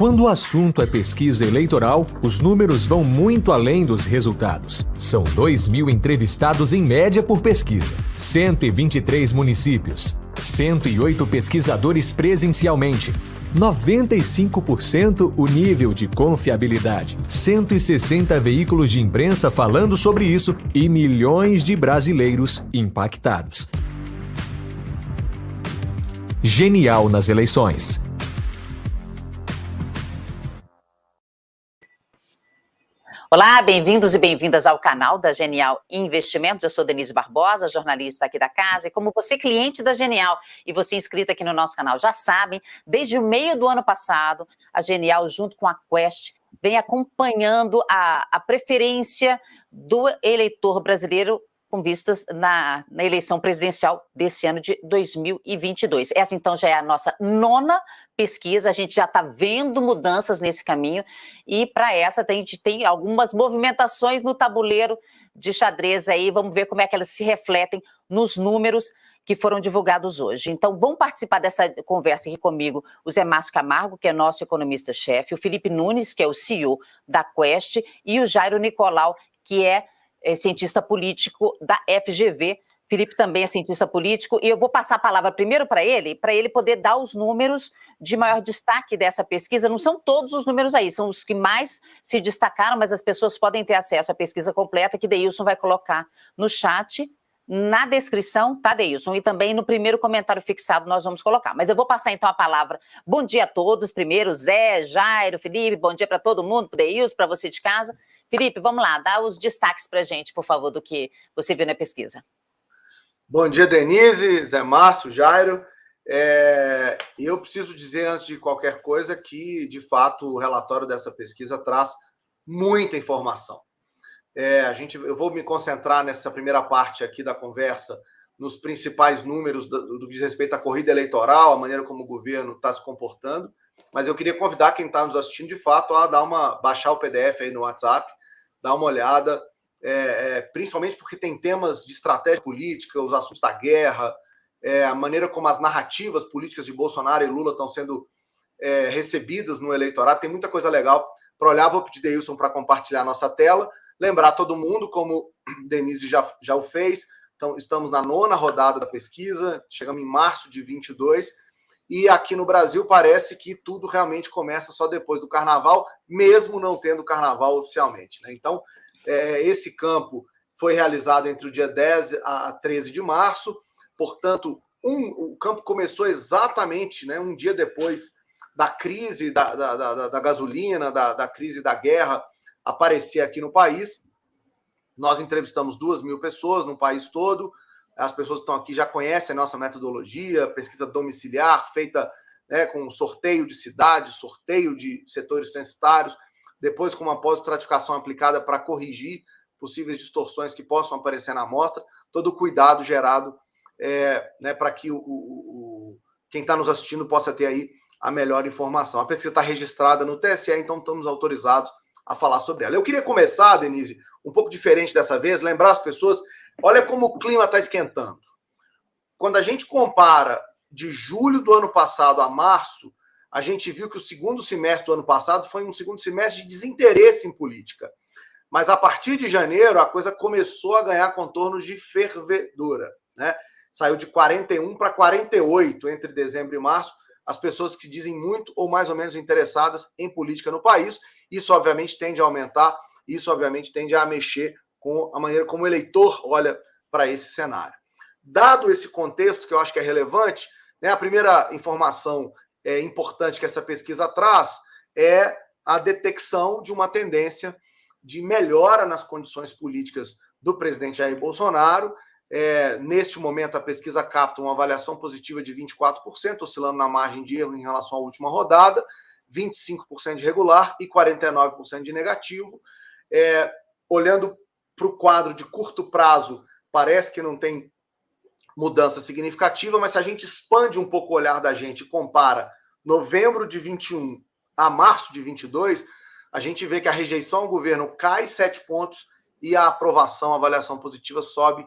Quando o assunto é pesquisa eleitoral, os números vão muito além dos resultados. São 2 mil entrevistados em média por pesquisa, 123 municípios, 108 pesquisadores presencialmente, 95% o nível de confiabilidade, 160 veículos de imprensa falando sobre isso e milhões de brasileiros impactados. Genial nas eleições. Olá, bem-vindos e bem-vindas ao canal da Genial Investimentos. Eu sou Denise Barbosa, jornalista aqui da casa, e como você cliente da Genial e você inscrito aqui no nosso canal já sabem, desde o meio do ano passado, a Genial, junto com a Quest, vem acompanhando a, a preferência do eleitor brasileiro com vistas na, na, eleição presidencial desse ano de 2022. Essa, então, já é a nossa nona pesquisa, a gente já está vendo mudanças nesse caminho, e para essa a gente tem algumas movimentações no tabuleiro de xadrez aí, vamos ver como é que elas se refletem nos números que foram divulgados hoje. Então, vão participar dessa conversa aqui comigo o Zé Márcio Camargo, que é nosso economista-chefe, o Felipe Nunes, que é o CEO da Quest, e o Jairo Nicolau, que é é cientista político da FGV. Felipe também é cientista político, e eu vou passar a palavra primeiro para ele, para ele poder dar os números de maior destaque dessa pesquisa. Não são todos os números aí, são os que mais se destacaram, mas as pessoas podem ter acesso à pesquisa completa, que Deilson vai colocar no chat na descrição, tá, Deilson? E também no primeiro comentário fixado nós vamos colocar. Mas eu vou passar então a palavra. Bom dia a todos. Primeiro, Zé, Jairo, Felipe, bom dia para todo mundo, para Deilson, para você de casa. Felipe, vamos lá, dá os destaques para gente, por favor, do que você viu na pesquisa. Bom dia, Denise, Zé Márcio, Jairo. É, eu preciso dizer, antes de qualquer coisa, que, de fato, o relatório dessa pesquisa traz muita informação. É, a gente, eu vou me concentrar nessa primeira parte aqui da conversa nos principais números do, do que diz respeito à corrida eleitoral, a maneira como o governo está se comportando. Mas eu queria convidar quem está nos assistindo de fato a dar uma baixar o PDF aí no WhatsApp, dar uma olhada, é, é, principalmente porque tem temas de estratégia política, os assuntos da guerra, é, a maneira como as narrativas políticas de Bolsonaro e Lula estão sendo é, recebidas no eleitorado. Tem muita coisa legal para olhar. Vou pedir Deilson para compartilhar a nossa tela. Lembrar todo mundo, como Denise já, já o fez, então estamos na nona rodada da pesquisa, chegamos em março de 22, e aqui no Brasil parece que tudo realmente começa só depois do carnaval, mesmo não tendo carnaval oficialmente. Né? Então, é, esse campo foi realizado entre o dia 10 a 13 de março, portanto, um, o campo começou exatamente né, um dia depois da crise da, da, da, da gasolina, da, da crise da guerra aparecer aqui no país. Nós entrevistamos duas mil pessoas no país todo. As pessoas que estão aqui já conhecem a nossa metodologia, pesquisa domiciliar, feita né, com sorteio de cidades, sorteio de setores censitários, depois com uma pós-estratificação aplicada para corrigir possíveis distorções que possam aparecer na amostra, todo o cuidado gerado é, né, para que o, o, o quem está nos assistindo possa ter aí a melhor informação. A pesquisa está registrada no TSE, então estamos autorizados a falar sobre ela. Eu queria começar, Denise, um pouco diferente dessa vez, lembrar as pessoas, olha como o clima está esquentando. Quando a gente compara de julho do ano passado a março, a gente viu que o segundo semestre do ano passado foi um segundo semestre de desinteresse em política. Mas a partir de janeiro, a coisa começou a ganhar contornos de fervedura. Né? Saiu de 41 para 48 entre dezembro e março as pessoas que dizem muito ou mais ou menos interessadas em política no país. Isso, obviamente, tende a aumentar, isso, obviamente, tende a mexer com a maneira como o eleitor olha para esse cenário. Dado esse contexto, que eu acho que é relevante, né, a primeira informação é, importante que essa pesquisa traz é a detecção de uma tendência de melhora nas condições políticas do presidente Jair Bolsonaro é, neste momento, a pesquisa capta uma avaliação positiva de 24%, oscilando na margem de erro em relação à última rodada, 25% de regular e 49% de negativo. É, olhando para o quadro de curto prazo, parece que não tem mudança significativa, mas se a gente expande um pouco o olhar da gente e compara novembro de 21 a março de 22, a gente vê que a rejeição ao governo cai 7 pontos e a aprovação, a avaliação positiva sobe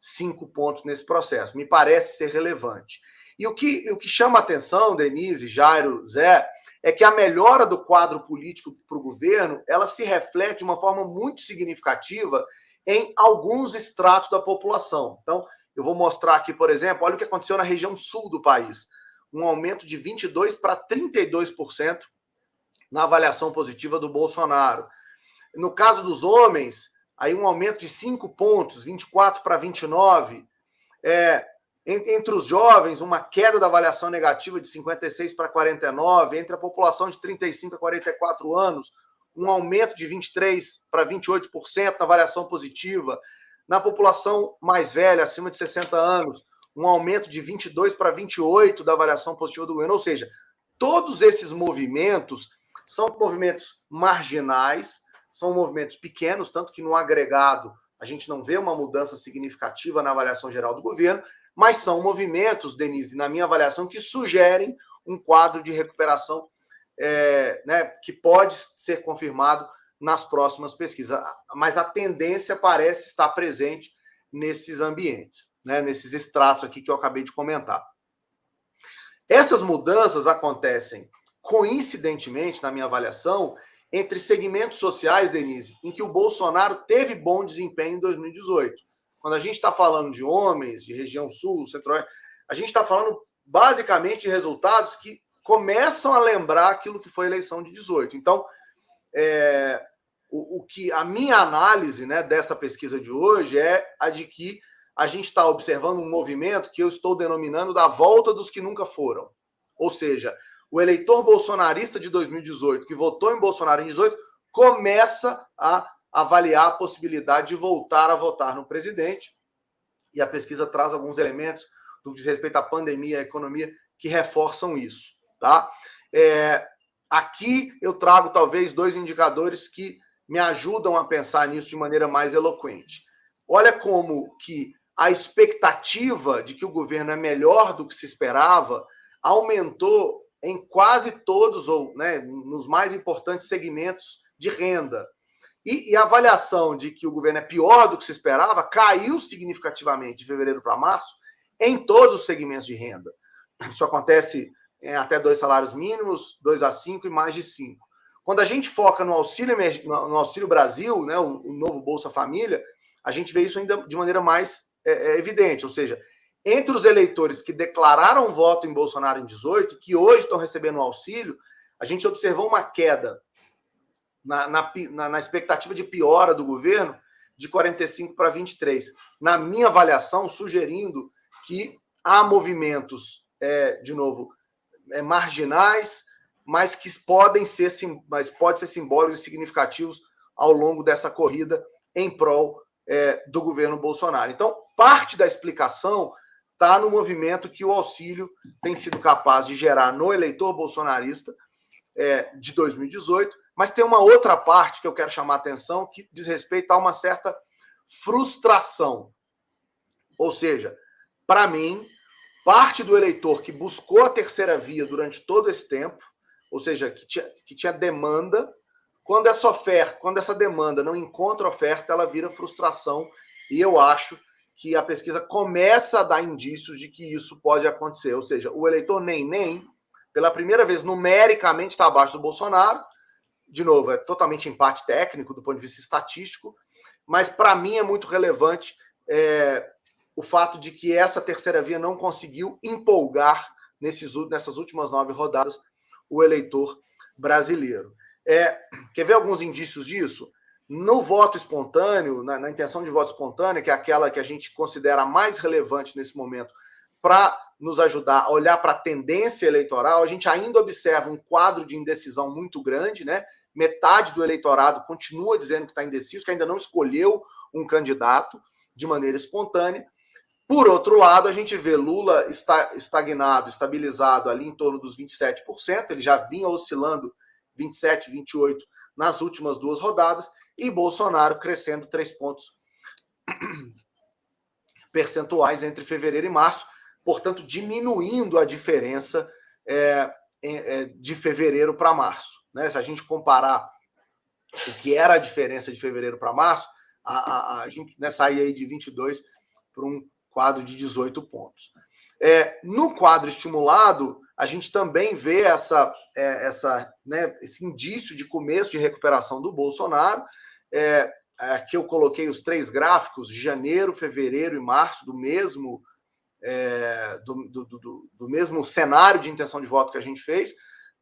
cinco pontos nesse processo. Me parece ser relevante. E o que, o que chama atenção, Denise, Jairo, Zé, é que a melhora do quadro político para o governo ela se reflete de uma forma muito significativa em alguns estratos da população. Então, eu vou mostrar aqui, por exemplo, olha o que aconteceu na região sul do país. Um aumento de 22% para 32% na avaliação positiva do Bolsonaro. No caso dos homens, aí um aumento de 5 pontos, 24 para 29. É, entre os jovens, uma queda da avaliação negativa de 56 para 49. Entre a população de 35 a 44 anos, um aumento de 23 para 28% na avaliação positiva. Na população mais velha, acima de 60 anos, um aumento de 22 para 28 da avaliação positiva do governo. Ou seja, todos esses movimentos são movimentos marginais, são movimentos pequenos, tanto que no agregado a gente não vê uma mudança significativa na avaliação geral do governo, mas são movimentos, Denise, na minha avaliação, que sugerem um quadro de recuperação é, né, que pode ser confirmado nas próximas pesquisas. Mas a tendência parece estar presente nesses ambientes, né, nesses estratos aqui que eu acabei de comentar. Essas mudanças acontecem coincidentemente, na minha avaliação, entre segmentos sociais, Denise, em que o Bolsonaro teve bom desempenho em 2018. Quando a gente está falando de homens, de região sul, centro-oeste, a gente está falando basicamente de resultados que começam a lembrar aquilo que foi a eleição de 18. Então, é, o, o, que a minha análise né, dessa pesquisa de hoje é a de que a gente está observando um movimento que eu estou denominando da volta dos que nunca foram. Ou seja, o eleitor bolsonarista de 2018, que votou em Bolsonaro em 18, começa a avaliar a possibilidade de voltar a votar no presidente. E a pesquisa traz alguns elementos do que diz respeito à pandemia e à economia que reforçam isso. Tá? É, aqui eu trago talvez dois indicadores que me ajudam a pensar nisso de maneira mais eloquente. Olha como que a expectativa de que o governo é melhor do que se esperava aumentou em quase todos, ou né, nos mais importantes segmentos de renda. E, e, a avaliação de que o governo é pior do que se esperava caiu significativamente de fevereiro para março em todos os segmentos de renda. Isso acontece em até dois salários mínimos, dois a cinco e mais de cinco. Quando a gente foca no auxílio, no auxílio Brasil, né, o, o novo Bolsa Família, a gente vê isso ainda de maneira mais é, é, evidente. Ou seja, entre os eleitores que declararam voto em Bolsonaro em 18, que hoje estão recebendo o auxílio, a gente observou uma queda na, na, na, expectativa de piora do governo de 45 para 23. Na minha avaliação, sugerindo que há movimentos, é, de novo, é, marginais, mas que podem ser, mas pode ser simbólicos e significativos ao longo dessa corrida em prol é, do governo Bolsonaro. Então, parte da explicação está no movimento que o auxílio tem sido capaz de gerar no eleitor bolsonarista é, de 2018, mas tem uma outra parte que eu quero chamar a atenção que diz respeito a uma certa frustração. Ou seja, para mim, parte do eleitor que buscou a terceira via durante todo esse tempo, ou seja, que tinha, que tinha demanda, quando essa oferta, quando essa demanda não encontra oferta, ela vira frustração. E eu acho que a pesquisa começa a dar indícios de que isso pode acontecer. Ou seja, o eleitor nem nem, pela primeira vez numericamente está abaixo do Bolsonaro, de novo, é totalmente empate técnico do ponto de vista estatístico, mas para mim é muito relevante é, o fato de que essa terceira via não conseguiu empolgar nesses, nessas últimas nove rodadas o eleitor brasileiro. É, quer ver alguns indícios disso? No voto espontâneo, na, na intenção de voto espontâneo, que é aquela que a gente considera mais relevante nesse momento para nos ajudar a olhar para a tendência eleitoral, a gente ainda observa um quadro de indecisão muito grande, né? metade do eleitorado continua dizendo que está indeciso, que ainda não escolheu um candidato de maneira espontânea. Por outro lado, a gente vê Lula estagnado, estabilizado ali em torno dos 27%, ele já vinha oscilando 27, 28 nas últimas duas rodadas, e Bolsonaro crescendo três pontos percentuais entre fevereiro e março, portanto, diminuindo a diferença é, é, de fevereiro para março. Né? Se a gente comparar o que era a diferença de fevereiro para março, a, a, a gente né, saía aí de 22 para um quadro de 18 pontos. É, no quadro estimulado, a gente também vê essa, é, essa, né, esse indício de começo de recuperação do Bolsonaro. É, aqui eu coloquei os três gráficos, janeiro, fevereiro e março, do mesmo, é, do, do, do, do, mesmo cenário de intenção de voto que a gente fez.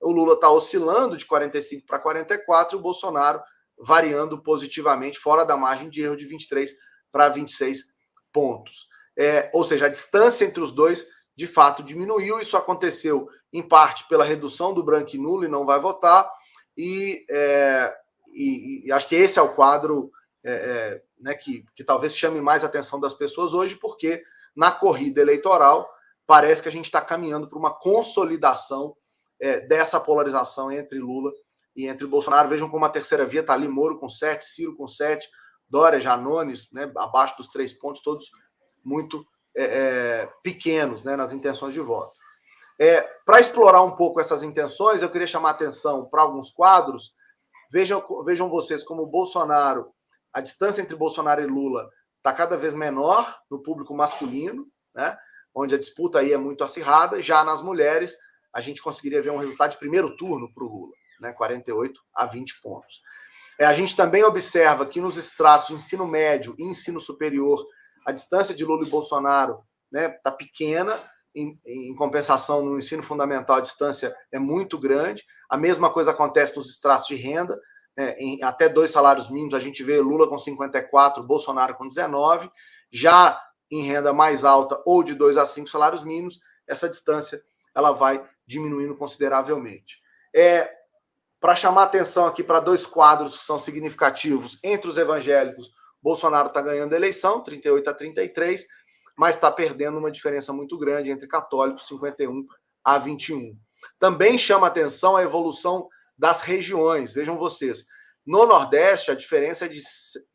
O Lula está oscilando de 45 para 44 e o Bolsonaro variando positivamente, fora da margem de erro de 23 para 26 pontos. É, ou seja, a distância entre os dois de fato diminuiu. Isso aconteceu em parte pela redução do branco e nulo e não vai votar. E, é, e, e acho que esse é o quadro é, é, né, que, que talvez chame mais atenção das pessoas hoje, porque na corrida eleitoral parece que a gente está caminhando para uma consolidação é, dessa polarização entre Lula e entre Bolsonaro. Vejam como a terceira via está ali, Moro com sete, Ciro com sete, Dória, Janones, né, abaixo dos três pontos, todos muito é, é, pequenos né, nas intenções de voto. É, para explorar um pouco essas intenções, eu queria chamar atenção para alguns quadros. Vejam, vejam vocês como Bolsonaro, a distância entre Bolsonaro e Lula está cada vez menor no público masculino, né, onde a disputa aí é muito acirrada. Já nas mulheres, a gente conseguiria ver um resultado de primeiro turno para o Lula, né, 48 a 20 pontos. É, a gente também observa que nos estratos de ensino médio e ensino superior a distância de Lula e Bolsonaro está né, tá pequena, em, em, compensação, no ensino fundamental, a distância é muito grande. A mesma coisa acontece nos estratos de renda. Né, em até dois salários mínimos, a gente vê Lula com 54, Bolsonaro com 19. Já em renda mais alta ou de dois a cinco salários mínimos, essa distância ela vai diminuindo consideravelmente. É, para chamar atenção aqui para dois quadros que são significativos entre os evangélicos, Bolsonaro está ganhando a eleição, 38 a 33, mas está perdendo uma diferença muito grande entre católicos, 51 a 21. Também chama atenção a evolução das regiões. Vejam vocês, no Nordeste a diferença é de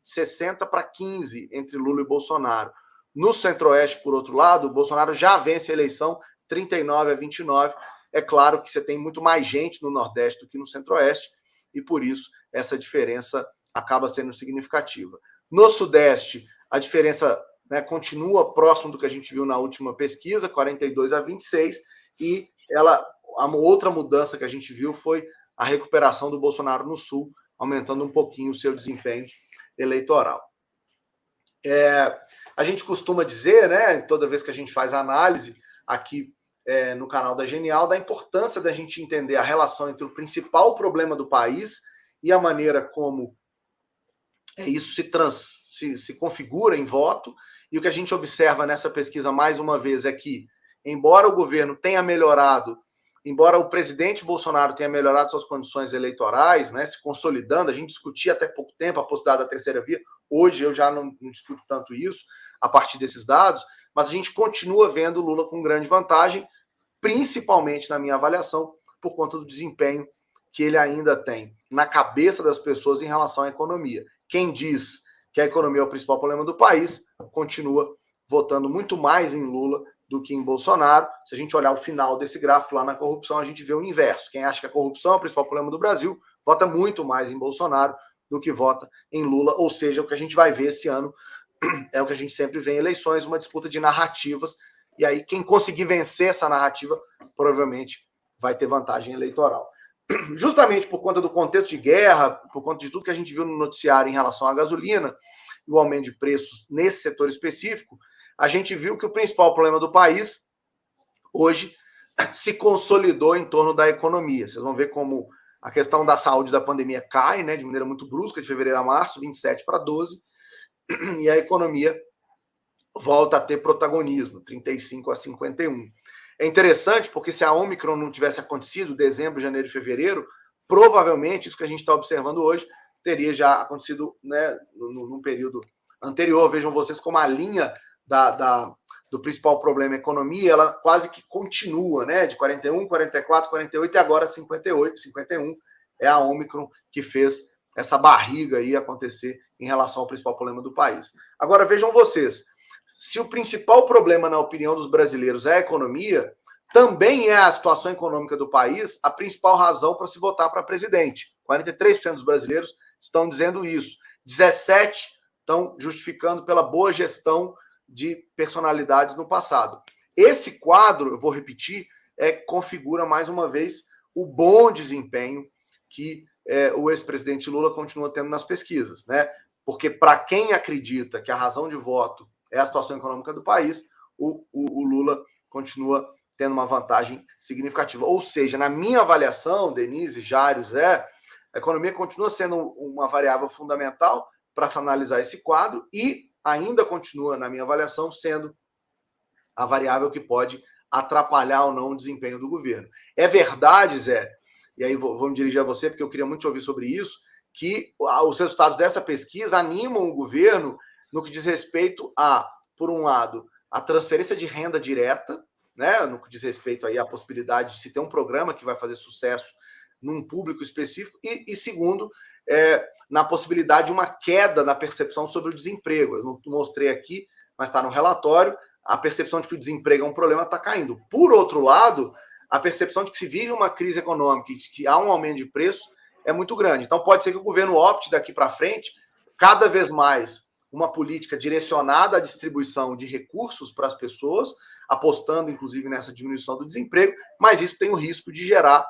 60 para 15 entre Lula e Bolsonaro. No Centro-Oeste, por outro lado, o Bolsonaro já vence a eleição 39 a 29. É claro que você tem muito mais gente no Nordeste do que no Centro-Oeste, e por isso essa diferença acaba sendo significativa. No Sudeste, a diferença né, continua próximo do que a gente viu na última pesquisa, 42 a 26, e ela a outra mudança que a gente viu foi a recuperação do Bolsonaro no Sul, aumentando um pouquinho o seu desempenho eleitoral. É, a gente costuma dizer, né, toda vez que a gente faz análise aqui é, no canal da Genial, da importância da gente entender a relação entre o principal problema do país e a maneira como é, isso se, trans, se, se configura em voto. E o que a gente observa nessa pesquisa, mais uma vez, é que, embora o governo tenha melhorado, embora o presidente Bolsonaro tenha melhorado suas condições eleitorais, né, se consolidando, a gente discutia até pouco tempo a possibilidade da terceira via, hoje eu já não, não discuto tanto isso a partir desses dados, mas a gente continua vendo Lula com grande vantagem, principalmente na minha avaliação, por conta do desempenho que ele ainda tem na cabeça das pessoas em relação à economia. Quem diz que a economia é o principal problema do país continua votando muito mais em Lula do que em Bolsonaro. Se a gente olhar o final desse gráfico lá na corrupção, a gente vê o inverso. Quem acha que a corrupção é o principal problema do Brasil vota muito mais em Bolsonaro do que vota em Lula. Ou seja, o que a gente vai ver esse ano é o que a gente sempre vê em eleições, uma disputa de narrativas. E aí, quem conseguir vencer essa narrativa, provavelmente vai ter vantagem eleitoral justamente por conta do contexto de guerra, por conta de tudo que a gente viu no noticiário em relação à gasolina o aumento de preços nesse setor específico, a gente viu que o principal problema do país hoje se consolidou em torno da economia. Vocês vão ver como a questão da saúde da pandemia cai, né, de maneira muito brusca, de fevereiro a março, 27 para 12, e a economia volta a ter protagonismo, 35 a 51. É interessante porque se a Omicron não tivesse acontecido, dezembro, janeiro e fevereiro, provavelmente isso que a gente está observando hoje teria já acontecido né, no, período anterior. Vejam vocês como a linha da, da, do principal problema economia, ela quase que continua, né? De 41, 44, 48 e agora 58, 51. É a Omicron que fez essa barriga aí acontecer em relação ao principal problema do país. Agora vejam vocês, se o principal problema, na opinião dos brasileiros, é a economia, também é a situação econômica do país a principal razão para se votar para presidente. 43% dos brasileiros estão dizendo isso. 17% estão justificando pela boa gestão de personalidades no passado. Esse quadro, eu vou repetir, é, configura mais uma vez o bom desempenho que é, o ex-presidente Lula continua tendo nas pesquisas, né? Porque para quem acredita que a razão de voto é a situação econômica do país, o, o, o Lula continua tendo uma vantagem significativa. Ou seja, na minha avaliação, Denise, Jário, Zé, a economia continua sendo uma variável fundamental para se analisar esse quadro e ainda continua, na minha avaliação, sendo a variável que pode atrapalhar ou não o desempenho do governo. É verdade, Zé, e aí vou, vou me dirigir a você, porque eu queria muito te ouvir sobre isso, que os resultados dessa pesquisa animam o governo no que diz respeito a, por um lado, a transferência de renda direta, né, no que diz respeito aí à possibilidade de se ter um programa que vai fazer sucesso num público específico, e, e segundo, é, na possibilidade de uma queda na percepção sobre o desemprego. Eu não mostrei aqui, mas está no relatório, a percepção de que o desemprego é um problema está caindo. Por outro lado, a percepção de que se vive uma crise econômica e que há um aumento de preço é muito grande. Então, pode ser que o governo opte daqui para frente, cada vez mais, uma política direcionada à distribuição de recursos para as pessoas, apostando, inclusive, nessa diminuição do desemprego, mas isso tem o risco de gerar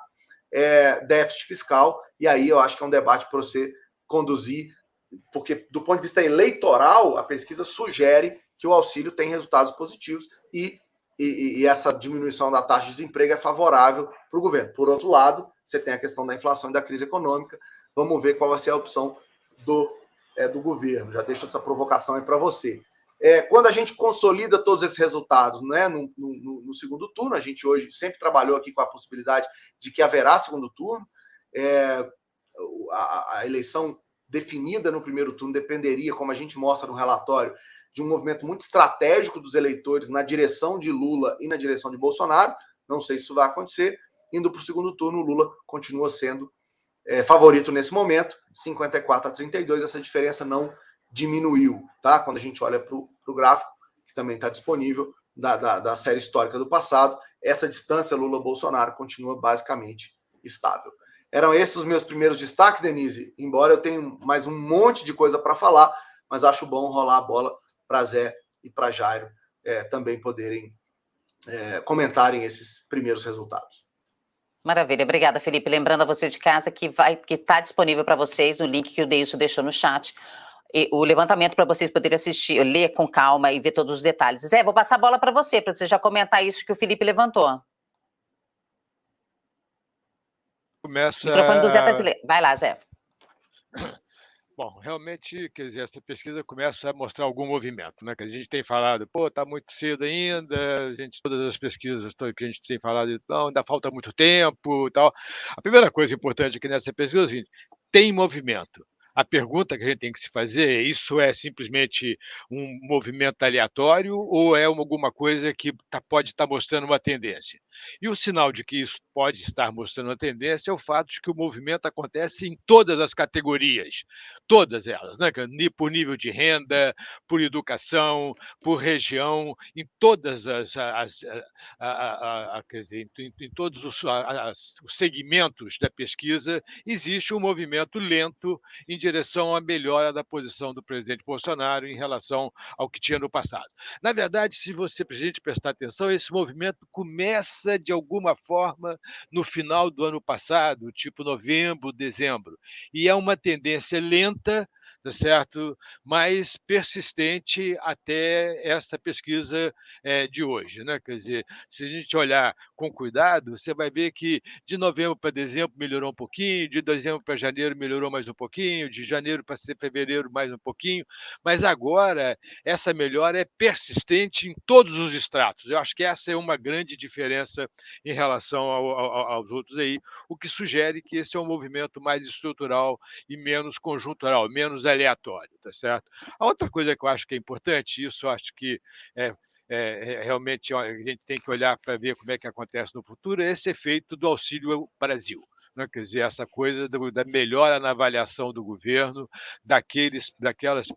é, déficit fiscal, e aí eu acho que é um debate para você conduzir, porque, do ponto de vista eleitoral, a pesquisa sugere que o auxílio tem resultados positivos e e, e, essa diminuição da taxa de desemprego é favorável para o governo. Por outro lado, você tem a questão da inflação e da crise econômica. Vamos ver qual vai ser a opção do, é, do governo. Já deixo essa provocação aí para você. É, quando a gente consolida todos esses resultados né, no, no, no, segundo turno, a gente hoje sempre trabalhou aqui com a possibilidade de que haverá segundo turno. É, a, a eleição definida no primeiro turno dependeria, como a gente mostra no relatório, de um movimento muito estratégico dos eleitores na direção de Lula e na direção de Bolsonaro. Não sei se isso vai acontecer. Indo para o segundo turno, Lula continua sendo é, favorito nesse momento, 54 a 32. Essa diferença não diminuiu, tá? Quando a gente olha para o gráfico, que também está disponível, da, da, da, série histórica do passado, essa distância Lula-Bolsonaro continua basicamente estável. Eram esses os meus primeiros destaques, Denise, embora eu tenha mais um monte de coisa para falar, mas acho bom rolar a bola para Zé e para Jairo é, também poderem é, comentarem esses primeiros resultados. Maravilha, obrigada, Felipe. Lembrando a você de casa que vai que está disponível para vocês o link que o Deilson deixou no chat. O levantamento para vocês poderem assistir, ler com calma e ver todos os detalhes. Zé, vou passar a bola para você, para você já comentar isso que o Felipe levantou. Começa. O microfone do Zé está de ler. Vai lá, Zé. Bom, realmente, quer dizer, essa pesquisa começa a mostrar algum movimento, né? Que a gente tem falado, pô, está muito cedo ainda, a gente, todas as pesquisas que a gente tem falado, não, ainda falta muito tempo e tal. A primeira coisa importante aqui nessa pesquisa é o seguinte, tem movimento. A pergunta que a gente tem que se fazer é: isso é simplesmente um movimento aleatório ou é alguma coisa que tá, pode estar tá mostrando uma tendência? E o sinal de que isso pode estar mostrando uma tendência é o fato de que o movimento acontece em todas as categorias, todas elas, né? por nível de renda, por educação, por região, em todas as, as a, a, a, dizer, em, em todos os, os segmentos da pesquisa existe um movimento lento em direção à melhora da posição do presidente Bolsonaro em relação ao que tinha no passado. Na verdade, se você, presidente, prestar atenção, esse movimento começa de alguma forma no final do ano passado, tipo novembro, dezembro, e é uma tendência lenta tá certo? mas persistente até essa pesquisa é, de hoje. Né? Quer dizer, se a gente olhar com cuidado, você vai ver que de novembro para dezembro melhorou um pouquinho, de dezembro para janeiro melhorou mais um pouquinho, de janeiro para fevereiro mais um pouquinho, mas agora essa melhora é persistente em todos os estratos. Eu acho que essa é uma grande diferença em relação ao, ao, aos outros aí, o que sugere que esse é um movimento mais estrutural e menos conjuntural, menos aleatório, tá certo? A outra coisa que eu acho que é importante, isso acho que é, é, é realmente a gente tem que olhar para ver como é que acontece no futuro, é esse efeito do Auxílio Brasil. Né? Quer dizer, essa coisa da melhora na avaliação do governo, daqueles, daquelas,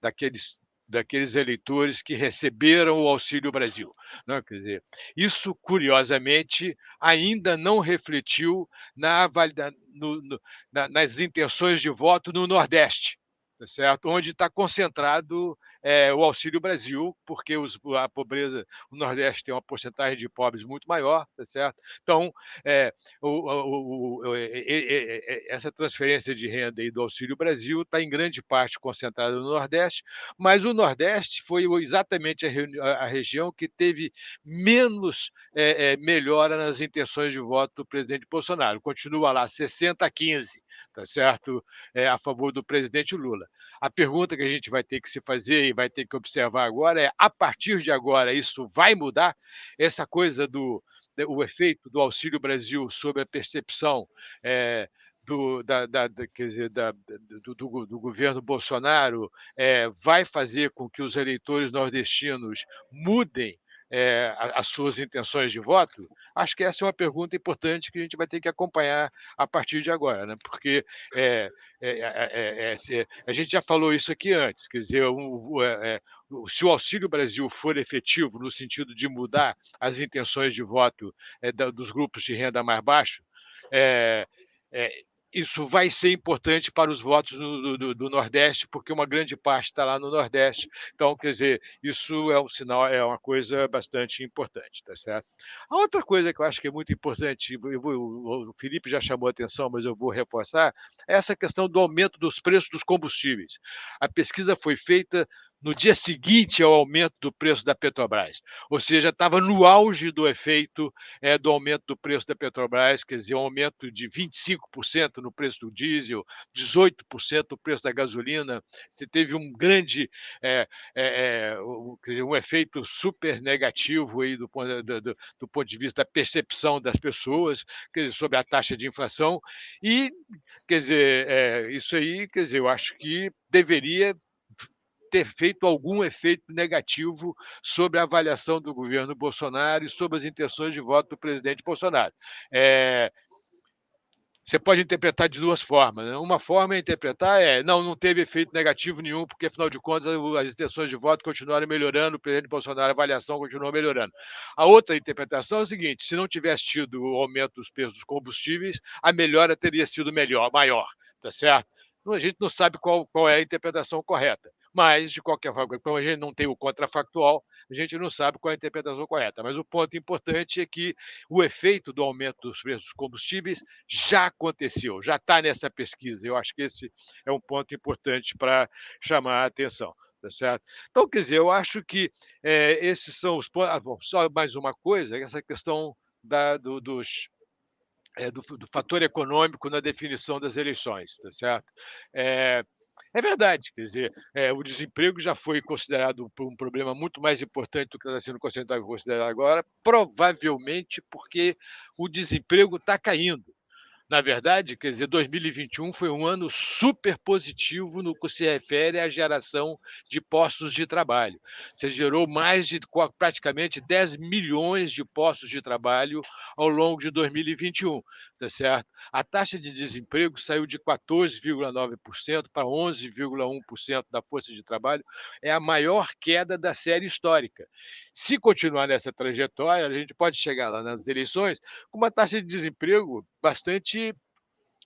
daqueles daqueles eleitores que receberam o Auxílio Brasil. Né? Quer dizer, isso, curiosamente, ainda não refletiu na, no, no, na, nas intenções de voto no Nordeste. Tá certo? onde está concentrado é, o Auxílio Brasil, porque os, a pobreza, o Nordeste tem uma porcentagem de pobres muito maior, tá certo? Então, é, o, o, o, essa transferência de renda aí do Auxílio Brasil está em grande parte concentrada no Nordeste, mas o Nordeste foi exatamente a, a região que teve menos é, melhora nas intenções de voto do presidente Bolsonaro. Continua lá 60 a 15, tá certo? a favor do presidente Lula. A pergunta que a gente vai ter que se fazer e vai ter que observar agora é: a partir de agora, isso vai mudar? Essa coisa do o efeito do Auxílio Brasil sobre a percepção é, do, da, da, quer dizer, da, do, do, do, governo Bolsonaro é, vai fazer com que os eleitores nordestinos mudem é, as suas intenções de voto? Acho que essa é uma pergunta importante que a gente vai ter que acompanhar a partir de agora, né? porque é, é, a gente já falou isso aqui antes, quer dizer, um, se o Auxílio Brasil for efetivo no sentido de mudar as intenções de voto dos grupos de renda mais baixo, é, é, isso vai ser importante para os votos do, do, do, Nordeste, porque uma grande parte está lá no Nordeste. Então, quer dizer, isso é um sinal, é uma coisa bastante importante, tá certo? A outra coisa que eu acho que é muito importante, vou, o Felipe já chamou a atenção, mas eu vou reforçar, é essa questão do aumento dos preços dos combustíveis. A pesquisa foi feita no dia seguinte ao aumento do preço da Petrobras. Ou seja, estava no auge do efeito é, do aumento do preço da Petrobras, quer dizer, um aumento de 25% no preço do diesel, 18% no preço da gasolina. Você teve um grande, é, é, um efeito super negativo aí do, do, do, do, ponto de vista da percepção das pessoas quer dizer, sobre a taxa de inflação. E, quer dizer, isso aí, quer dizer, eu acho que deveria ter feito algum efeito negativo sobre a avaliação do governo Bolsonaro e sobre as intenções de voto do presidente Bolsonaro. É, você pode interpretar de duas formas. Né? Uma forma é interpretar é não, não teve efeito negativo nenhum, porque afinal de contas as intenções de voto continuaram melhorando, o presidente Bolsonaro, a avaliação continuou melhorando. A outra interpretação é o seguinte: se não tivesse tido o aumento dos preços dos combustíveis, a melhora teria sido melhor, maior, tá certo? A gente não sabe qual, qual é a interpretação correta. Mas, de qualquer forma, como a gente não tem o contrafactual, a gente não sabe qual é a interpretação correta. Mas o ponto importante é que o efeito do aumento dos preços dos combustíveis já aconteceu, já está nessa pesquisa. Eu acho que esse é um ponto importante para chamar a atenção. Tá certo? Então, quer dizer, eu acho que é, esses são os pontos. Ah, bom, só mais uma coisa, essa questão da, do, dos, é, do, do, fator econômico na definição das eleições, tá certo? É, é verdade, quer dizer, é, o desemprego já foi considerado um problema muito mais importante do que está sendo considerado agora, provavelmente porque o desemprego está caindo. Na verdade, quer dizer, 2021 foi um ano super positivo no que se refere à geração de postos de trabalho. Você gerou mais de praticamente 10 milhões de postos de trabalho ao longo de 2021, tá certo? A taxa de desemprego saiu de 14,9% para 11,1% da força de trabalho, é a maior queda da série histórica. Se continuar nessa trajetória, a gente pode chegar lá nas eleições com uma taxa de desemprego bastante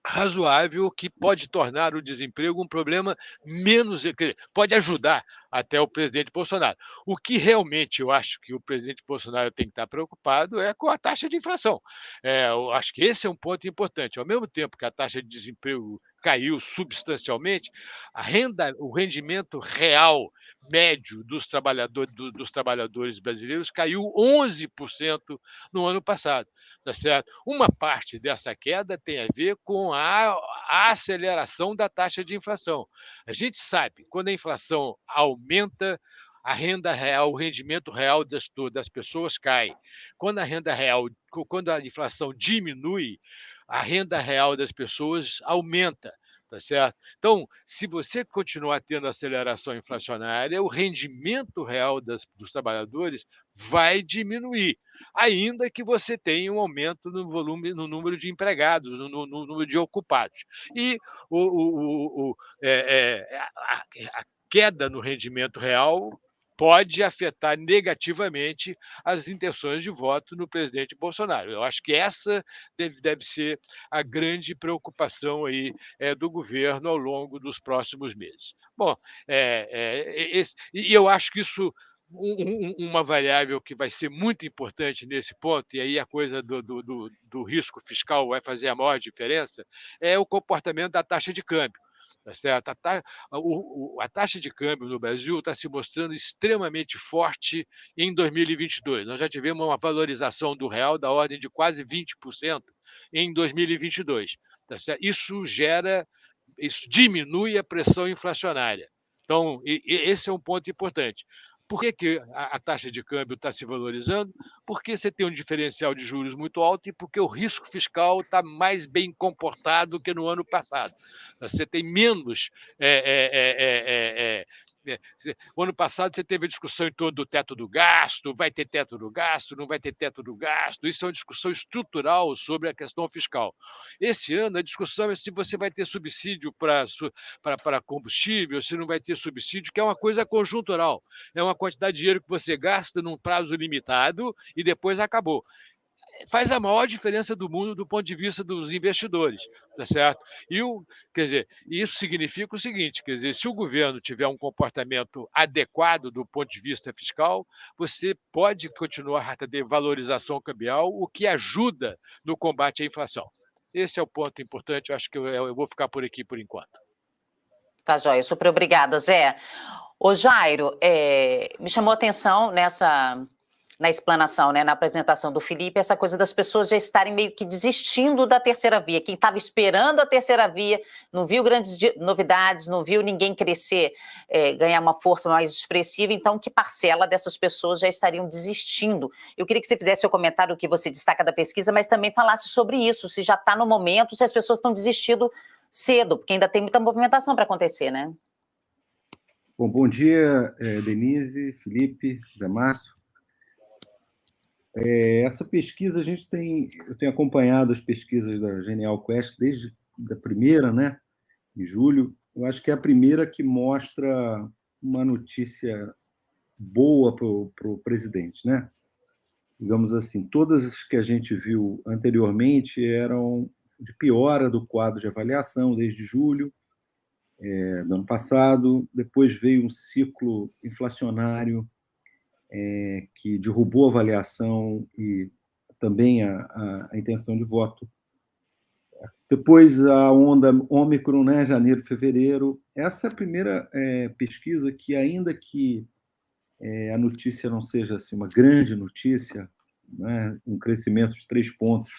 razoável que pode tornar o desemprego um problema menos. pode ajudar até o presidente Bolsonaro. O que realmente eu acho que o presidente Bolsonaro tem que estar preocupado é com a taxa de inflação. É, eu acho que esse é um ponto importante. Ao mesmo tempo que a taxa de desemprego caiu substancialmente, a renda, o rendimento real médio dos trabalhadores, do, dos trabalhadores brasileiros caiu 11% no ano passado. Tá certo? Uma parte dessa queda tem a ver com a, a aceleração da taxa de inflação. A gente sabe, quando a inflação aumenta, a renda real, o rendimento real das, das pessoas cai. Quando a renda real, quando a inflação diminui, a renda real das pessoas aumenta. Tá certo? Então, se você continuar tendo aceleração inflacionária, o rendimento real das, dos trabalhadores vai diminuir, ainda que você tenha um aumento no volume, no número de empregados, no, no, no número de ocupados. E o, o, o, o é, é, a, a, queda no rendimento real pode afetar negativamente as intenções de voto no presidente Bolsonaro. Eu acho que essa deve, deve ser a grande preocupação aí é, do governo ao longo dos próximos meses. Bom, é, é, esse, e eu acho que isso um, uma variável que vai ser muito importante nesse ponto, e aí a coisa do, do, do, do risco fiscal vai fazer a maior diferença, é o comportamento da taxa de câmbio. Tá certo? A, ta, o, a taxa de câmbio no Brasil está se mostrando extremamente forte em 2022. Nós já tivemos uma valorização do real da ordem de quase 20% em 2022. Tá certo? Isso gera, isso diminui a pressão inflacionária. Então, esse é um ponto importante. Por que, que a, a taxa de câmbio está se valorizando? Porque você tem um diferencial de juros muito alto e porque o risco fiscal está mais bem comportado que no ano passado. Você tem menos é, é, o ano passado você teve a discussão em torno do teto do gasto, vai ter teto do gasto, não vai ter teto do gasto. Isso é uma discussão estrutural sobre a questão fiscal. Esse ano a discussão é se você vai ter subsídio para combustível, se não vai ter subsídio, que é uma coisa conjuntural. É uma quantidade de dinheiro que você gasta num prazo limitado e depois acabou faz a maior diferença do mundo do ponto de vista dos investidores, tá certo? E o, quer dizer, isso significa o seguinte, quer dizer, se o governo tiver um comportamento adequado do ponto de vista fiscal, você pode continuar a ter valorização cambial, o que ajuda no combate à inflação. Esse é o ponto importante, eu acho que eu, eu vou ficar por aqui por enquanto. Tá, joia. Super obrigada, Zé. Ô, Jairo, é, me chamou a atenção nessa na explanação, né, na apresentação do Felipe, essa coisa das pessoas já estarem meio que desistindo da terceira via. Quem estava esperando a terceira via, não viu grandes novidades, não viu ninguém crescer, é, ganhar uma força mais expressiva, então que parcela dessas pessoas já estariam desistindo? Eu queria que você fizesse o comentário que você destaca da pesquisa, mas também falasse sobre isso, se já está no momento, se as pessoas estão desistindo cedo, porque ainda tem muita movimentação para acontecer, né? Bom, bom dia, é, Denise, Felipe, Zé Márcio. É, essa pesquisa a gente tem, eu tenho acompanhado as pesquisas da Genial Quest desde a primeira, né, em julho. Eu acho que é a primeira que mostra uma notícia boa para o presidente, né? Digamos assim, todas as que a gente viu anteriormente eram de piora do quadro de avaliação desde julho é, do ano passado. Depois veio um ciclo inflacionário é, que derrubou a avaliação e também a, a, a, intenção de voto. Depois a onda Ômicron, né, janeiro, fevereiro. Essa é a primeira é, pesquisa que, ainda que é, a notícia não seja assim, uma grande notícia, né, um crescimento de três pontos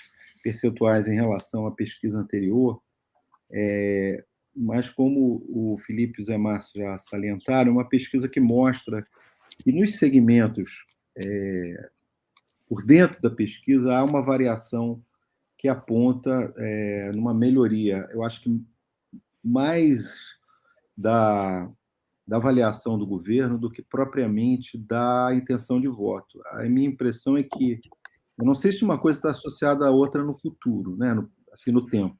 percentuais em relação à pesquisa anterior, é, mas como o Felipe e o Zé Márcio já salientaram, uma pesquisa que mostra e nos segmentos é, por dentro da pesquisa há uma variação que aponta é, numa melhoria. Eu acho que mais da, da avaliação do governo do que propriamente da intenção de voto. A minha impressão é que eu não sei se uma coisa está associada à outra no futuro, né? no, assim no tempo.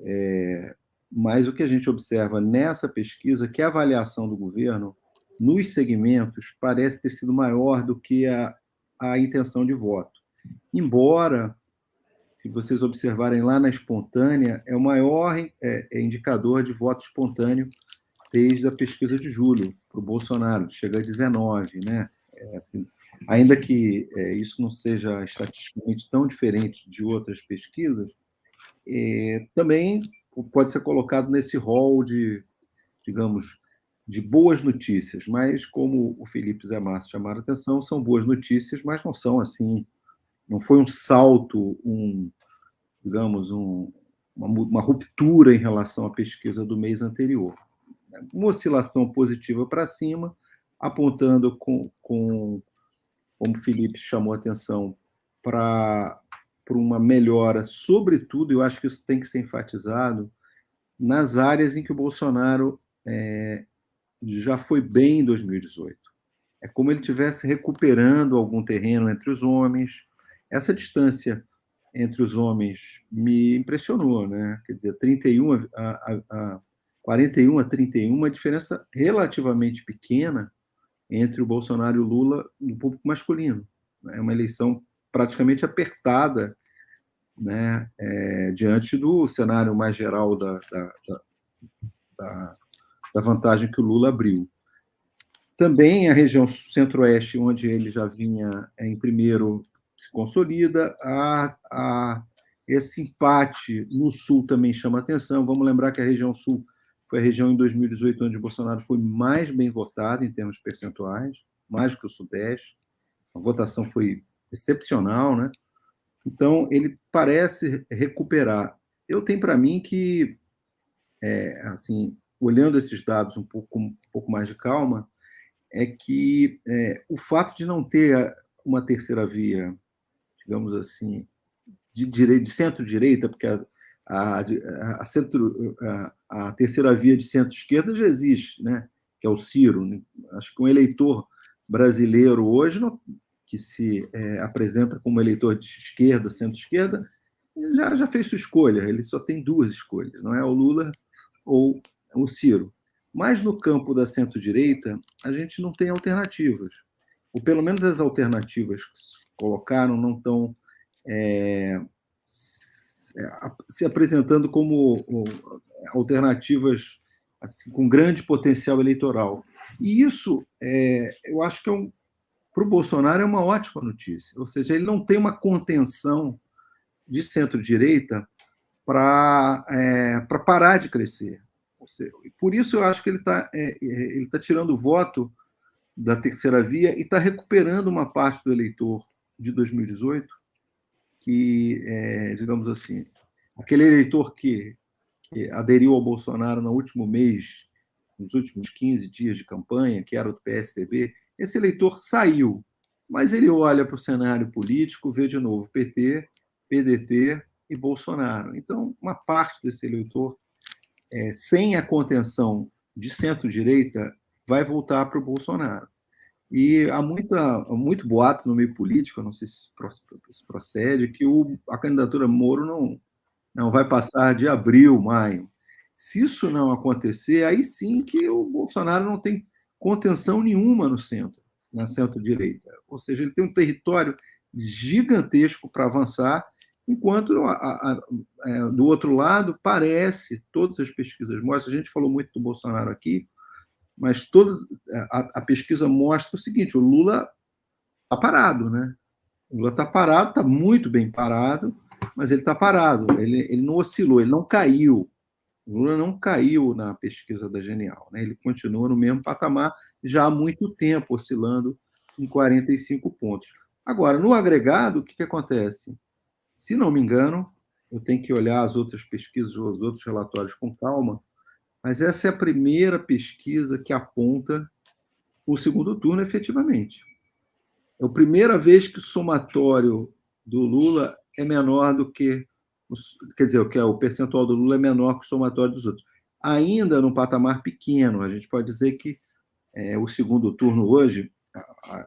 É, mas o que a gente observa nessa pesquisa é que a avaliação do governo nos segmentos, parece ter sido maior do que a, a intenção de voto. Embora, se vocês observarem lá na espontânea, é o maior é, é indicador de voto espontâneo desde a pesquisa de julho para o Bolsonaro, chega a 19, né? É, assim, ainda que é, isso não seja estatisticamente tão diferente de outras pesquisas, é, também pode ser colocado nesse rol de, digamos, de boas notícias, mas como o Felipe Zé Márcio chamaram a atenção, são boas notícias, mas não são assim, não foi um salto, um, digamos, um, uma, uma ruptura em relação à pesquisa do mês anterior. Uma oscilação positiva para cima, apontando com, com, como o Felipe chamou a atenção, para uma melhora, sobretudo, eu acho que isso tem que ser enfatizado, nas áreas em que o Bolsonaro é, já foi bem em 2018. É como ele estivesse recuperando algum terreno entre os homens. Essa distância entre os homens me impressionou, né? Quer dizer, 31 a, a, a 41 a 31, uma diferença relativamente pequena, entre o Bolsonaro e o Lula no público masculino. É uma eleição praticamente apertada né, é, diante do cenário mais geral da, da, da, da, vantagem que o Lula abriu. Também a região centro-oeste, onde ele já vinha em primeiro, se consolida. A, a, esse empate no sul também chama atenção. Vamos lembrar que a região sul foi a região em 2018 onde Bolsonaro foi mais bem votado em termos percentuais, mais que o Sudeste. A votação foi excepcional, né? Então, ele parece recuperar. Eu tenho para mim que, é, assim, olhando esses dados um pouco, um pouco mais de calma, é que é, o fato de não ter uma terceira via, digamos assim, de, de centro-direita, porque a, a, a, centro, a, terceira via de centro-esquerda já existe, né? que é o Ciro. Né? Acho que um eleitor brasileiro hoje que se é, apresenta como eleitor de esquerda, centro-esquerda, já, já fez sua escolha, ele só tem duas escolhas, não é o Lula ou o Ciro. Mas no campo da centro-direita, a gente não tem alternativas. Ou pelo menos as alternativas que se colocaram não estão é, se apresentando como alternativas assim, com grande potencial eleitoral. E isso, é, eu acho que é um, para o Bolsonaro é uma ótima notícia. Ou seja, ele não tem uma contenção de centro-direita para é, parar de crescer. Seja, por isso eu acho que ele está é, é, ele tá tirando o voto da terceira via e está recuperando uma parte do eleitor de 2018, que, é, digamos assim, aquele eleitor que, que aderiu ao Bolsonaro no último mês, nos últimos 15 dias de campanha, que era o PSDB, esse eleitor saiu, mas ele olha para o cenário político, vê de novo PT, PDT e Bolsonaro. Então, uma parte desse eleitor, é, sem a contenção de centro-direita, vai voltar para o Bolsonaro. E há muita, muito boato no meio político, não sei se procede, que o, a candidatura Moro não, não vai passar de abril, maio. Se isso não acontecer, aí sim que o Bolsonaro não tem contenção nenhuma no centro, na centro-direita. Ou seja, ele tem um território gigantesco para avançar, enquanto a, a, é, do outro lado parece, todas as pesquisas mostram, a gente falou muito do Bolsonaro aqui, mas todas, a, pesquisa mostra o seguinte, o Lula está parado, né? O Lula está parado, está muito bem parado, mas ele está parado, ele, ele não oscilou, ele não caiu, o Lula não caiu na pesquisa da Genial, né? ele continua no mesmo patamar já há muito tempo, oscilando em 45 pontos. Agora, no agregado, o que, que acontece? Se não me engano, eu tenho que olhar as outras pesquisas, os outros relatórios com calma, mas essa é a primeira pesquisa que aponta o segundo turno efetivamente. É a primeira vez que o somatório do Lula é menor do que quer dizer, o que é o percentual do Lula é menor que o somatório dos outros. Ainda num patamar pequeno, a gente pode dizer que é, o segundo turno hoje,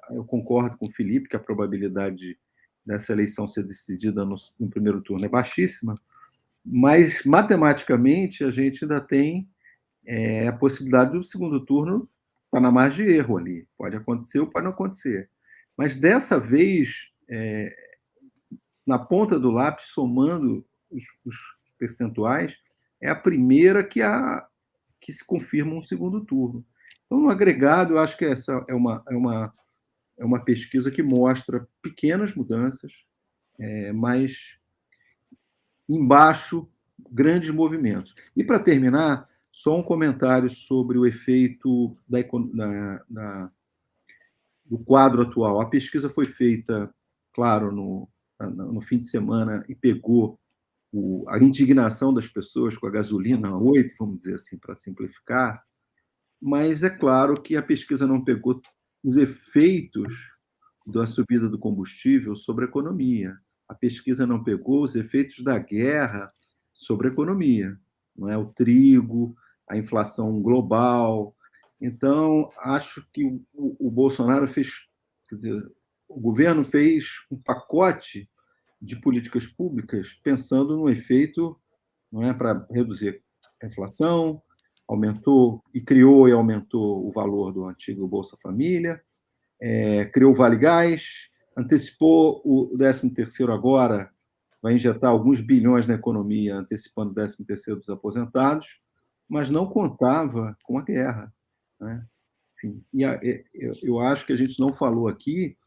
eu concordo com o Felipe que a probabilidade dessa eleição ser decidida no, no primeiro turno é baixíssima, mas matematicamente a gente ainda tem é, a possibilidade do segundo turno estar tá na margem de erro ali. Pode acontecer ou pode não acontecer. Mas dessa vez, é, na ponta do lápis, somando os, os percentuais, é a primeira que, a, que se confirma um segundo turno. Então, no agregado, eu acho que essa é uma, é uma, é uma pesquisa que mostra pequenas mudanças, é, mas embaixo, grandes movimentos. E, para terminar, só um comentário sobre o efeito da, da, da, do quadro atual. A pesquisa foi feita, claro, no, no fim de semana e pegou o, a indignação das pessoas com a gasolina a 8, vamos dizer assim, para simplificar, mas é claro que a pesquisa não pegou os efeitos da subida do combustível sobre a economia. A pesquisa não pegou os efeitos da guerra sobre a economia, não é o trigo, a inflação global. Então, acho que o, o Bolsonaro fez, quer dizer, o governo fez um pacote de políticas públicas pensando no efeito não é para reduzir a inflação, aumentou e criou e aumentou o valor do antigo Bolsa Família, é, criou o Vale Gás, antecipou o 13º agora, vai injetar alguns bilhões na economia, antecipando o 13º dos aposentados, mas não contava com a guerra. Né? Enfim, e a, eu, eu acho que a gente não falou aqui,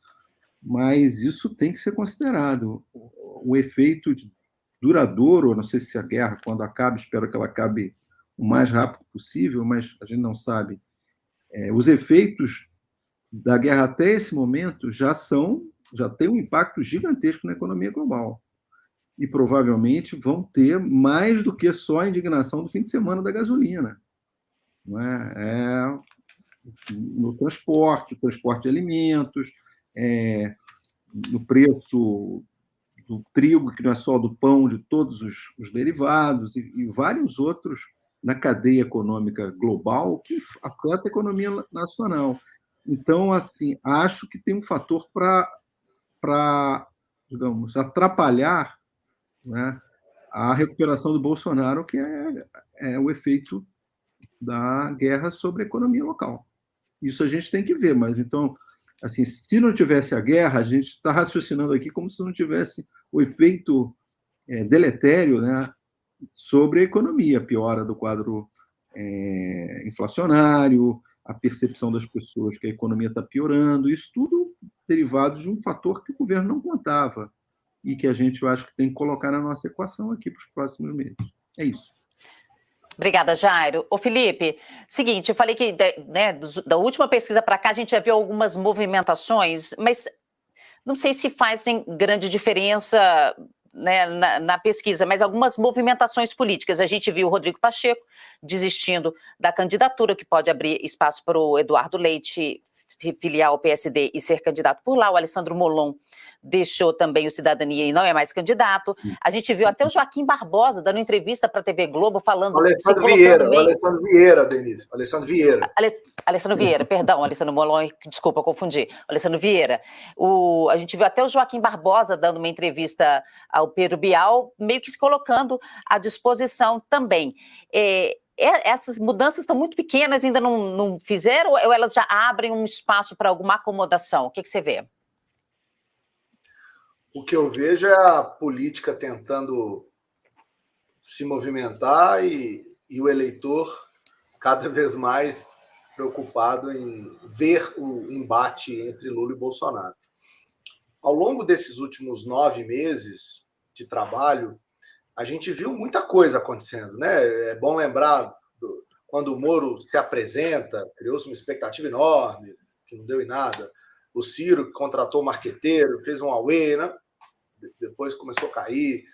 mas isso tem que ser considerado. O, o efeito duradouro, não sei se a guerra, quando acaba, espero que ela acabe o mais rápido possível, mas a gente não sabe. É, os efeitos da guerra até esse momento já são, já têm um impacto gigantesco na economia global. E provavelmente vão ter mais do que só a indignação do fim de semana da gasolina. Não é? é no transporte, transporte de alimentos, é, no preço do trigo, que não é só do pão, de todos os, os derivados, e, e vários outros na cadeia econômica global que afeta a economia nacional. Então, assim, acho que tem um fator para, digamos, atrapalhar né, a recuperação do Bolsonaro, que é, é o efeito da guerra sobre a economia local. Isso a gente tem que ver, mas então, assim, se não tivesse a guerra, a gente está raciocinando aqui como se não tivesse o efeito é, deletério né, sobre a economia, a piora do quadro é, inflacionário, a percepção das pessoas que a economia está piorando, isso tudo derivado de um fator que o governo não contava e que a gente, eu acho que tem que colocar na nossa equação aqui para os próximos meses. É isso. Obrigada, Jairo. Ô, Felipe, seguinte, eu falei que né, da última pesquisa para cá a gente já viu algumas movimentações, mas não sei se fazem grande diferença né, na, na, pesquisa, mas algumas movimentações políticas. A gente viu o Rodrigo Pacheco desistindo da candidatura, que pode abrir espaço para o Eduardo Leite filiar ao PSD e ser candidato por lá. O Alessandro Molon deixou também o Cidadania e não é mais candidato. A gente viu até o Joaquim Barbosa dando entrevista para a TV Globo falando... Alessandro Vieira, meio... Alessandro Vieira, Denise, Alessandro Vieira. Alessandro Vieira, perdão, Alessandro Molon, desculpa, confundi. Alessandro Vieira. O... A gente viu até o Joaquim Barbosa dando uma entrevista ao Pedro Bial, meio que se colocando à disposição também. É, essas mudanças estão muito pequenas, ainda não, não fizeram, ou elas já abrem um espaço para alguma acomodação? O que, que você vê? O que eu vejo é a política tentando se movimentar e, e o eleitor cada vez mais preocupado em ver o embate entre Lula e Bolsonaro. Ao longo desses últimos nove meses de trabalho, a gente viu muita coisa acontecendo, né? É bom lembrar do, quando o Moro se apresenta, criou-se uma expectativa enorme, que não deu em nada. O Ciro, que contratou o marqueteiro, fez um away, né? depois começou a cair.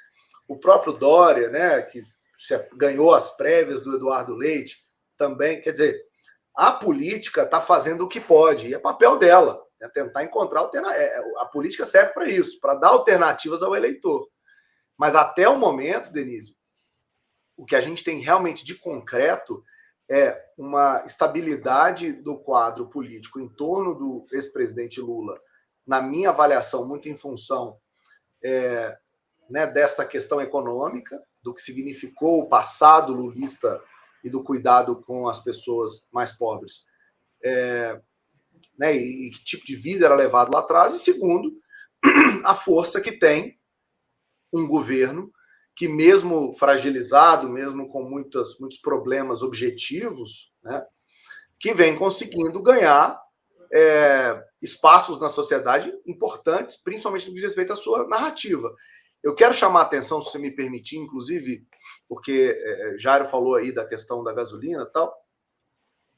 O próprio Dória, né, que ganhou as prévias do Eduardo Leite, também. Quer dizer, a política está fazendo o que pode, e é papel dela, é tentar encontrar alternativas. É, a política serve para isso, para dar alternativas ao eleitor. Mas até o momento, Denise, o que a gente tem realmente de concreto é uma estabilidade do quadro político em torno do ex-presidente Lula, na minha avaliação, muito em função é, né, dessa questão econômica, do que significou o passado lulista e do cuidado com as pessoas mais pobres, é, né, e, e que tipo de vida era levado lá atrás, e segundo, a força que tem um governo que, mesmo fragilizado, mesmo com muitas, muitos problemas objetivos, né, que vem conseguindo ganhar é, espaços na sociedade importantes, principalmente no que diz respeito à sua narrativa. Eu quero chamar a atenção, se você me permitir, inclusive, porque é, Jairo falou aí da questão da gasolina e tal,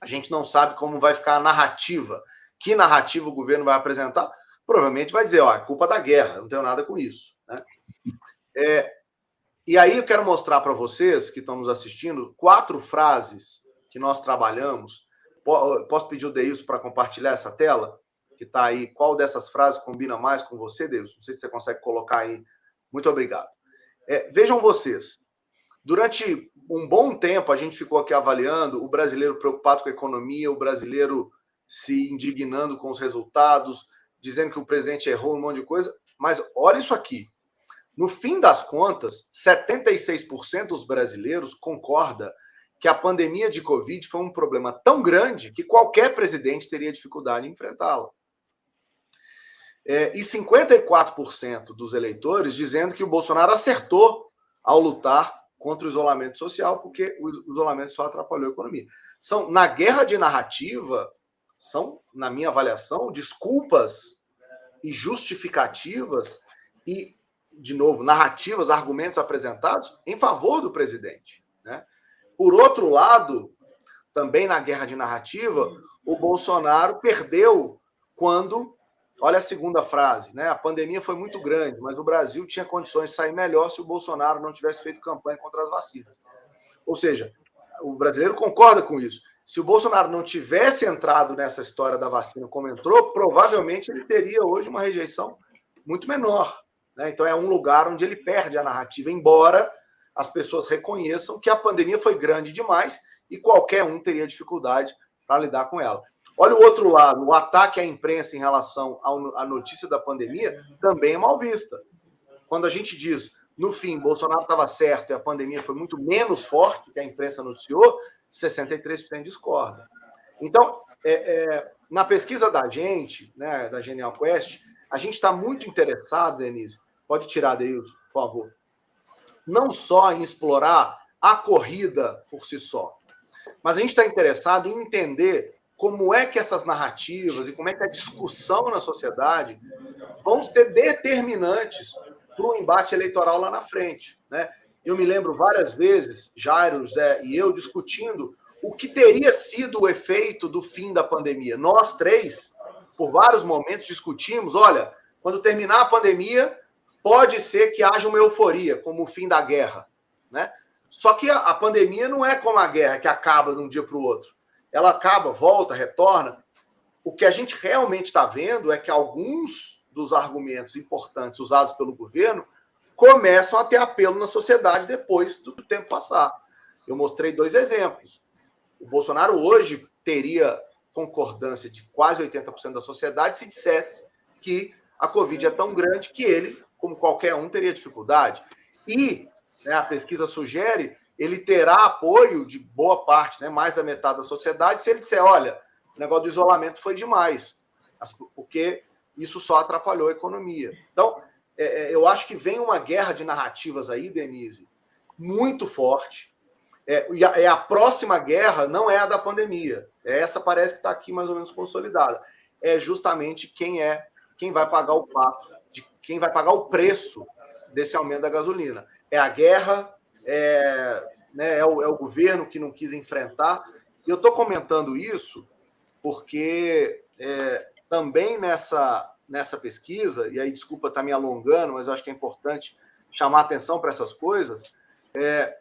a gente não sabe como vai ficar a narrativa. Que narrativa o governo vai apresentar? Provavelmente vai dizer, ó, é culpa da guerra, não tenho nada com isso. Né? É, e aí eu quero mostrar para vocês que estão nos assistindo quatro frases que nós trabalhamos. Posso pedir o Deilson para compartilhar essa tela? Que está aí. Qual dessas frases combina mais com você, Deilson? Não sei se você consegue colocar aí. Muito obrigado. É, vejam vocês. Durante um bom tempo, a gente ficou aqui avaliando o brasileiro preocupado com a economia, o brasileiro se indignando com os resultados, dizendo que o presidente errou um monte de coisa. Mas olha isso aqui. No fim das contas, 76% dos brasileiros concorda que a pandemia de Covid foi um problema tão grande que qualquer presidente teria dificuldade em enfrentá-la. É, e 54% dos eleitores dizendo que o Bolsonaro acertou ao lutar contra o isolamento social, porque o isolamento só atrapalhou a economia. São, na guerra de narrativa, são, na minha avaliação, desculpas e justificativas e, de novo, narrativas, argumentos apresentados em favor do presidente. Né? Por outro lado, também na guerra de narrativa, o Bolsonaro perdeu quando. Olha a segunda frase, né? A pandemia foi muito grande, mas o Brasil tinha condições de sair melhor se o Bolsonaro não tivesse feito campanha contra as vacinas. Ou seja, o brasileiro concorda com isso. Se o Bolsonaro não tivesse entrado nessa história da vacina como entrou, provavelmente ele teria hoje uma rejeição muito menor. Né? Então é um lugar onde ele perde a narrativa, embora as pessoas reconheçam que a pandemia foi grande demais e qualquer um teria dificuldade para lidar com ela. Olha o outro lado, o ataque à imprensa em relação à notícia da pandemia também é mal vista. Quando a gente diz, no fim, Bolsonaro estava certo e a pandemia foi muito menos forte que a imprensa noticiou, 63% discorda. Então, é, é, na pesquisa da gente, né, da Genial Quest, a gente está muito interessado, Denise, pode tirar, Deus, por favor, não só em explorar a corrida por si só, mas a gente está interessado em entender como é que essas narrativas e como é que a discussão na sociedade vão ser determinantes para o embate eleitoral lá na frente. Né? Eu me lembro várias vezes, Jairo, Zé e eu discutindo o que teria sido o efeito do fim da pandemia. Nós três, por vários momentos, discutimos: olha, quando terminar a pandemia, pode ser que haja uma euforia, como o fim da guerra, né? Só que a, a pandemia não é como a guerra, que acaba de um dia para o outro. Ela acaba, volta, retorna. O que a gente realmente está vendo é que alguns dos argumentos importantes usados pelo governo começam a ter apelo na sociedade depois do tempo passar. Eu mostrei dois exemplos. O Bolsonaro hoje teria concordância de quase 80% da sociedade se dissesse que a Covid é tão grande que ele como qualquer um, teria dificuldade. E né, a pesquisa sugere ele terá apoio de boa parte, né, mais da metade da sociedade, se ele disser: olha, o negócio do isolamento foi demais, porque isso só atrapalhou a economia. Então, é, é, eu acho que vem uma guerra de narrativas aí, Denise, muito forte. É, e, a, é a próxima guerra não é a da pandemia. Essa parece que está aqui mais ou menos consolidada. É justamente quem é quem vai pagar o pato quem vai pagar o preço desse aumento da gasolina. É a guerra, é, né, é, o, é o governo que não quis enfrentar. E eu estou comentando isso porque é, também nessa, nessa pesquisa, e aí desculpa estar tá me alongando, mas acho que é importante chamar atenção para essas coisas. É,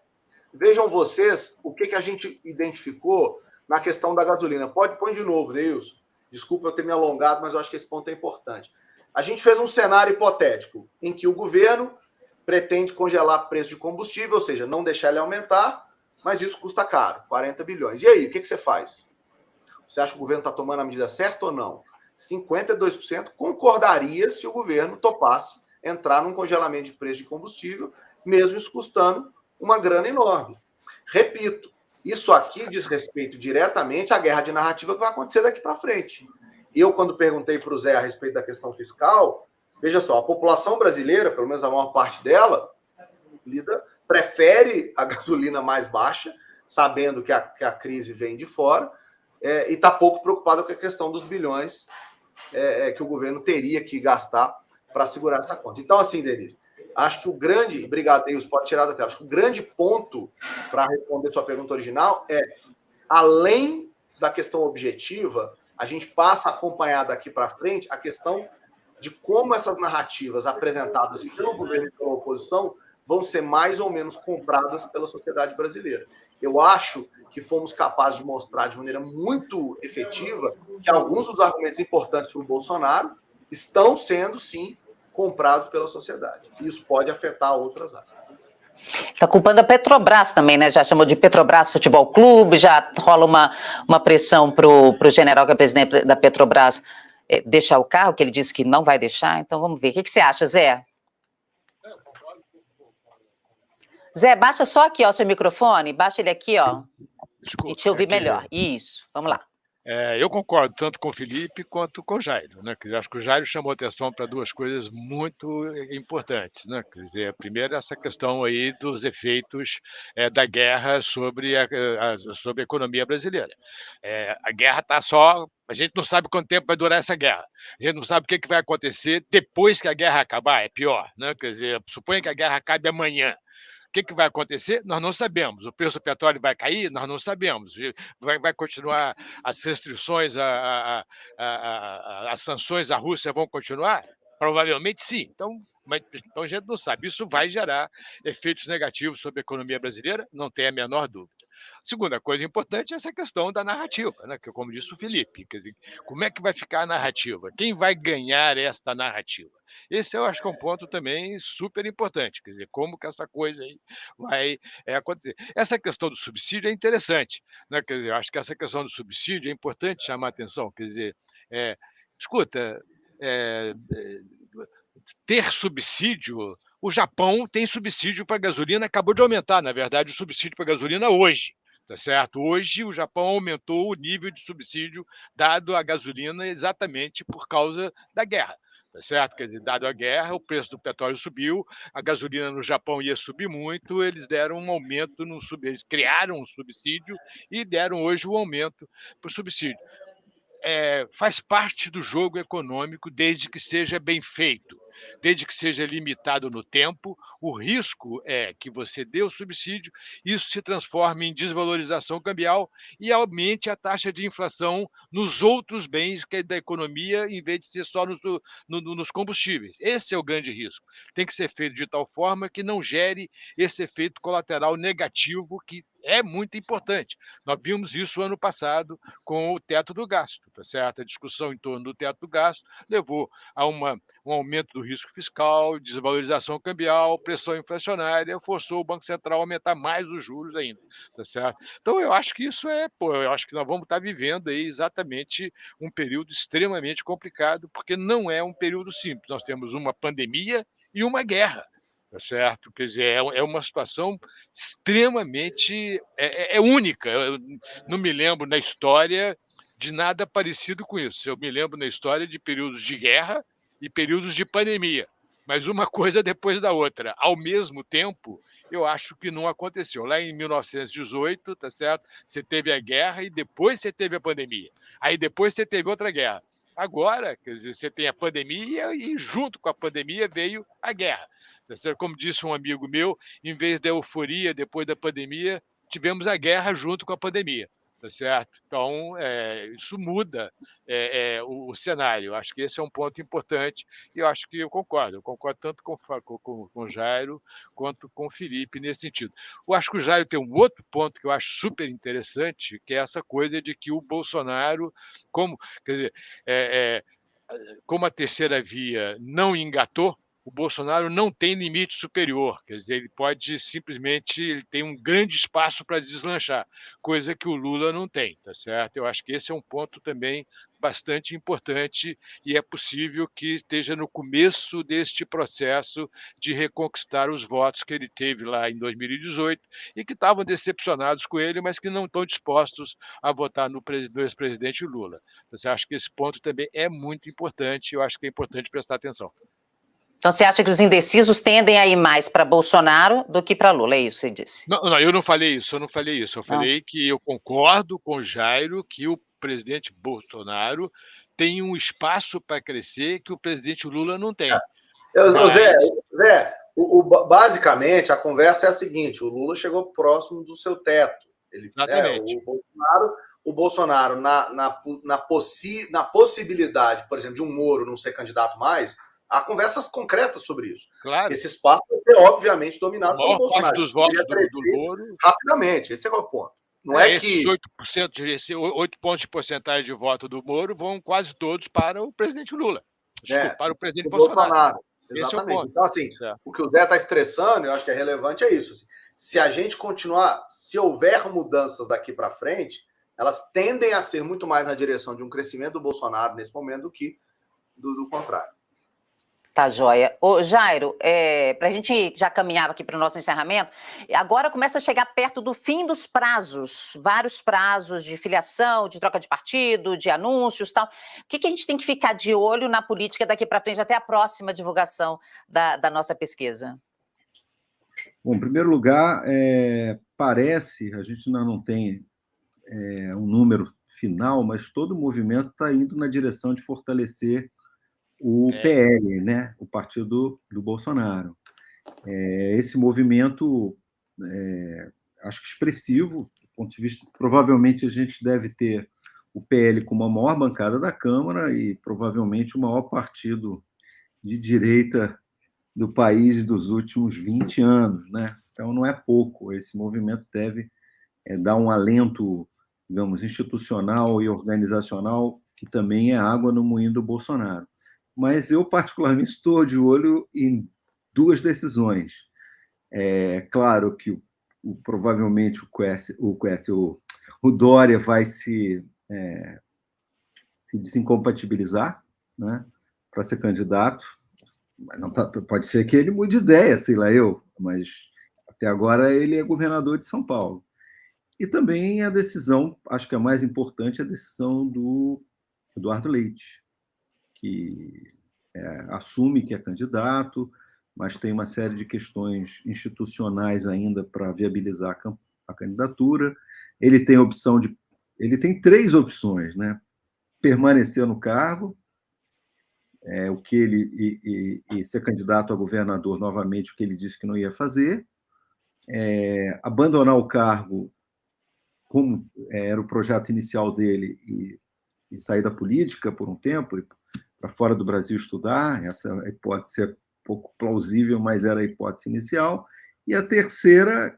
vejam vocês o que, que a gente identificou na questão da gasolina. Pode põe de novo, Neilson. Desculpa eu ter me alongado, mas eu acho que esse ponto é importante. A gente fez um cenário hipotético em que o governo pretende congelar preço de combustível, ou seja, não deixar ele aumentar, mas isso custa caro, 40 bilhões. E aí, o que, que você faz? Você acha que o governo está tomando a medida certa ou não? 52% concordaria se o governo topasse entrar num congelamento de preço de combustível, mesmo isso custando uma grana enorme. Repito, isso aqui diz respeito diretamente à guerra de narrativa que vai acontecer daqui para frente. Eu, quando perguntei para o Zé a respeito da questão fiscal, veja só, a população brasileira, pelo menos a maior parte dela, lida, prefere a gasolina mais baixa, sabendo que a, que a crise vem de fora, é, e está pouco preocupada com a questão dos bilhões é, é que o governo teria que gastar para segurar essa conta. Então, assim, Denise, acho que o grande, brigadeiros, pode tirar da tela, acho que o grande ponto para responder sua pergunta original é, além da questão objetiva, a gente passa a acompanhar daqui para frente a questão de como essas narrativas apresentadas pelo governo e pela oposição vão ser mais ou menos compradas pela sociedade brasileira. Eu acho que fomos capazes de mostrar de maneira muito efetiva que alguns dos argumentos importantes para o Bolsonaro estão sendo, sim, comprados pela sociedade. Isso pode afetar outras áreas. Está culpando a Petrobras também, né? Já chamou de Petrobras Futebol Clube, já rola uma, uma pressão para o general, que é presidente da Petrobras, é, deixar o carro, que ele disse que não vai deixar. Então vamos ver. O que, que você acha, Zé? Zé, baixa só aqui, ó, o seu microfone, baixa ele aqui, ó. Desculpa, e te ouvir melhor. Isso, vamos lá. É, eu concordo tanto com o Felipe quanto com o Jairo. Né? Dizer, acho que o Jairo chamou atenção para duas coisas muito importantes. Né? Quer dizer, a primeira, essa questão aí dos efeitos é, da guerra sobre a, a, sobre a economia brasileira. É, a guerra está só. A gente não sabe quanto tempo vai durar essa guerra. A gente não sabe o que, que vai acontecer depois que a guerra acabar. É pior. Né? Quer dizer, suponha que a guerra acabe amanhã. O que, que vai acontecer? Nós não sabemos. O preço do petróleo vai cair? Nós não sabemos. Vai, vai continuar as restrições, a, a, a, as sanções à Rússia vão continuar? Provavelmente sim. Então, mas, então a gente não sabe. Isso vai gerar efeitos negativos sobre a economia brasileira, não tem a menor dúvida. Segunda coisa importante é essa questão da narrativa, né? que, como disse o Felipe, dizer, como é que vai ficar a narrativa? Quem vai ganhar esta narrativa? Esse eu acho que é um ponto também super importante, quer dizer, como que essa coisa aí vai é, acontecer. Essa questão do subsídio é interessante, né? quer dizer, acho que essa questão do subsídio é importante chamar a atenção, quer dizer, é, escuta, é, ter subsídio o Japão tem subsídio para gasolina, acabou de aumentar, na verdade, o subsídio para gasolina hoje. Tá certo? Hoje o Japão aumentou o nível de subsídio dado à gasolina exatamente por causa da guerra. Tá certo? Quer dizer, dado a guerra, o preço do petróleo subiu, a gasolina no Japão ia subir muito, eles deram um aumento no eles criaram um subsídio e deram hoje o um aumento para o subsídio. É, faz parte do jogo econômico desde que seja bem feito desde que seja limitado no tempo. O risco é que você dê o subsídio, isso se transforme em desvalorização cambial e aumente a taxa de inflação nos outros bens que é da economia, em vez de ser só nos, no, nos combustíveis. Esse é o grande risco. Tem que ser feito de tal forma que não gere esse efeito colateral negativo que é muito importante. Nós vimos isso ano passado com o teto do gasto, tá certo? A discussão em torno do teto do gasto levou a uma, um aumento do risco fiscal, desvalorização cambial, pressão inflacionária, forçou o Banco Central a aumentar mais os juros ainda, tá certo? Então eu acho que isso é, pô, eu acho que nós vamos estar vivendo aí exatamente um período extremamente complicado, porque não é um período simples. Nós temos uma pandemia e uma guerra tá certo? Quer dizer, é, é uma situação extremamente é, é, é, única. Eu não me lembro na história de nada parecido com isso. Eu me lembro na história de períodos de guerra e períodos de pandemia, mas uma coisa depois da outra, ao mesmo tempo. Eu acho que não aconteceu. Lá em 1918, tá certo? Você teve a guerra e depois você teve a pandemia. Aí depois você teve outra guerra. Agora, quer dizer, você tem a pandemia e junto com a pandemia veio a guerra. Como disse um amigo meu, em vez da euforia depois da pandemia, tivemos a guerra junto com a pandemia tá certo? Então, é, isso muda é, é, o, o, cenário. Acho que esse é um ponto importante e eu acho que eu concordo. Eu concordo tanto com, com, com o Jairo quanto com o Felipe nesse sentido. Eu acho que o Jairo tem um outro ponto que eu acho super interessante, que é essa coisa de que o Bolsonaro, como, quer dizer, como a terceira via não engatou, o Bolsonaro não tem limite superior, quer dizer, ele pode simplesmente, ele tem um grande espaço para deslanchar, coisa que o Lula não tem, tá certo? Eu acho que esse é um ponto também bastante importante e é possível que esteja no começo deste processo de reconquistar os votos que ele teve lá em 2018 e que estavam decepcionados com ele, mas que não estão dispostos a votar no ex-presidente Lula. Você acha que esse ponto também é muito importante, eu acho que é importante prestar atenção. Então você acha que os indecisos tendem a ir mais para Bolsonaro do que para Lula, é isso que você disse? Não, não, eu não falei isso, eu não falei isso. Eu falei que eu concordo com o Jairo que o presidente Bolsonaro tem um espaço para crescer que o presidente Lula não tem. Eu, Mas... Zé, Zé o, o, basicamente a conversa é a seguinte: o Lula chegou próximo do seu teto. Ele, Exatamente. É, o Bolsonaro, o Bolsonaro na, na, na, possi, na possibilidade, por exemplo, de um Moro não ser candidato mais, Há conversas concretas sobre isso. Claro. Esse espaço vai ser, obviamente, dominado pelo Bolsonaro. dos votos do, do Moro. Rapidamente, esse é o ponto. Não é, é que. 8%, de, esse 8 pontos de porcentagem de voto do Moro vão quase todos para o presidente Lula. Desculpa, é, para o presidente Bolsonaro. Bolsonaro. Exatamente. É então, assim, é. o que o Zé está estressando, eu acho que é relevante, é isso. Assim, se a gente continuar, se houver mudanças daqui para frente, elas tendem a ser muito mais na direção de um crescimento do Bolsonaro nesse momento do que do, do contrário. Tá joia. Ô, Jairo, é, para a gente já caminhar aqui para o nosso encerramento, agora começa a chegar perto do fim dos prazos, vários prazos de filiação, de troca de partido, de anúncios tal. O que, que a gente tem que ficar de olho na política daqui para frente, até a próxima divulgação da, da nossa pesquisa? Bom, em primeiro lugar, é, parece, a gente ainda não tem é, um número final, mas todo o movimento está indo na direção de fortalecer o é. PL, né? o partido do Bolsonaro. É, esse movimento, é, acho que expressivo, do ponto de vista, provavelmente a gente deve ter o PL como a maior bancada da Câmara e provavelmente o maior partido de direita do país dos últimos 20 anos. Né? Então, não é pouco. Esse movimento deve é, dar um alento, digamos, institucional e organizacional, que também é água no moinho do Bolsonaro mas eu, particularmente, estou de olho em duas decisões. É claro que o, o, provavelmente o o, o, o Dória vai se, é, se desincompatibilizar né, para ser candidato. Mas tá, pode ser que ele mude de ideia, sei lá eu, mas até agora ele é governador de São Paulo. E também a decisão, acho que a mais importante, é a decisão do Eduardo Leite, que é, assume que é candidato, mas tem uma série de questões institucionais ainda para viabilizar a, a candidatura. Ele tem opção de, ele tem três opções, né? Permanecer no cargo, é, o que ele e, e, e, ser candidato a governador novamente, o que ele disse que não ia fazer, é, abandonar o cargo como é, era o projeto inicial dele e, e, sair da política por um tempo, para fora do Brasil estudar, essa hipótese é pouco plausível, mas era a hipótese inicial, e a terceira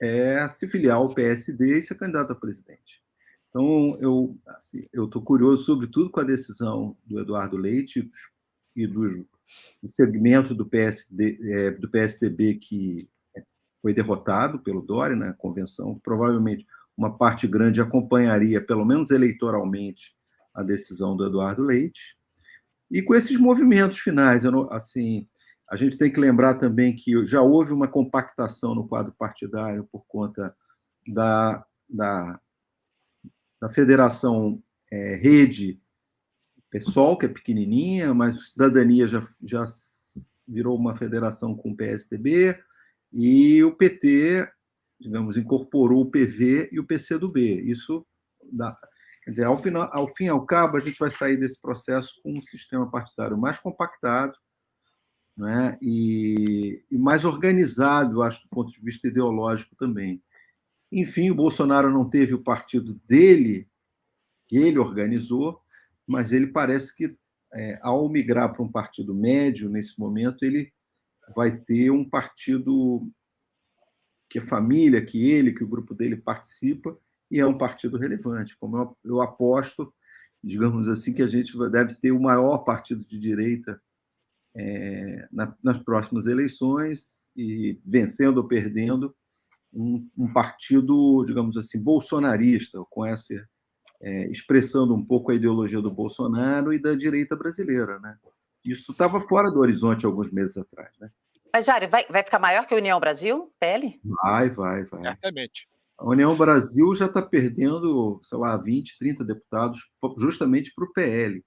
é se filiar ao PSD e ser candidato a presidente. Então, eu assim, estou curioso, sobretudo, com a decisão do Eduardo Leite e do, do segmento do, PSD, é, do PSDB que foi derrotado pelo Dória na convenção. Provavelmente, uma parte grande acompanharia, pelo menos eleitoralmente, a decisão do Eduardo Leite. E com esses movimentos finais, não, assim, a gente tem que lembrar também que já houve uma compactação no quadro partidário por conta da, da, da federação é, Rede PSOL, que é pequenininha, mas Cidadania já, já virou uma federação com o PSDB, e o PT, digamos, incorporou o PV e o PCdoB. Isso dá, Quer dizer, ao, final, ao fim e ao cabo, a gente vai sair desse processo com um sistema partidário mais compactado né? e, e mais organizado, acho, do ponto de vista ideológico também. Enfim, o Bolsonaro não teve o partido dele, que ele organizou, mas ele parece que, é, ao migrar para um partido médio, nesse momento, ele vai ter um partido que a família, que ele, que o grupo dele participa, e é um partido relevante. Como eu, eu aposto, digamos assim, que a gente deve ter o maior partido de direita é, na, nas próximas eleições e vencendo ou perdendo um, um partido, digamos assim, bolsonarista, com essa é, expressando um pouco a ideologia do Bolsonaro e da direita brasileira, né? Isso estava fora do horizonte alguns meses atrás, né? Mas, Jário, vai, vai ficar maior que a União Brasil, PL? Vai, vai, vai. Certamente. A União Brasil já está perdendo, sei lá, 20, 30 deputados justamente para o PL.